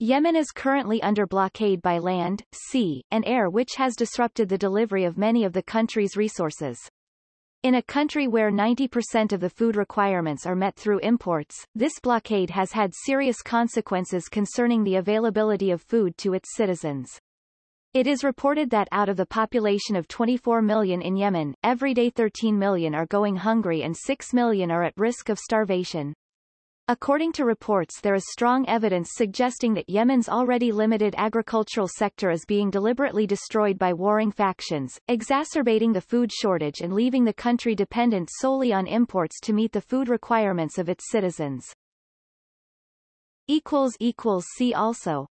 Yemen is currently under blockade by land, sea, and air which has disrupted the delivery of many of the country's resources. In a country where 90% of the food requirements are met through imports, this blockade has had serious consequences concerning the availability of food to its citizens. It is reported that out of the population of 24 million in Yemen, every day 13 million are going hungry and 6 million are at risk of starvation. According to reports there is strong evidence suggesting that Yemen's already limited agricultural sector is being deliberately destroyed by warring factions, exacerbating the food shortage and leaving the country dependent solely on imports to meet the food requirements of its citizens. See also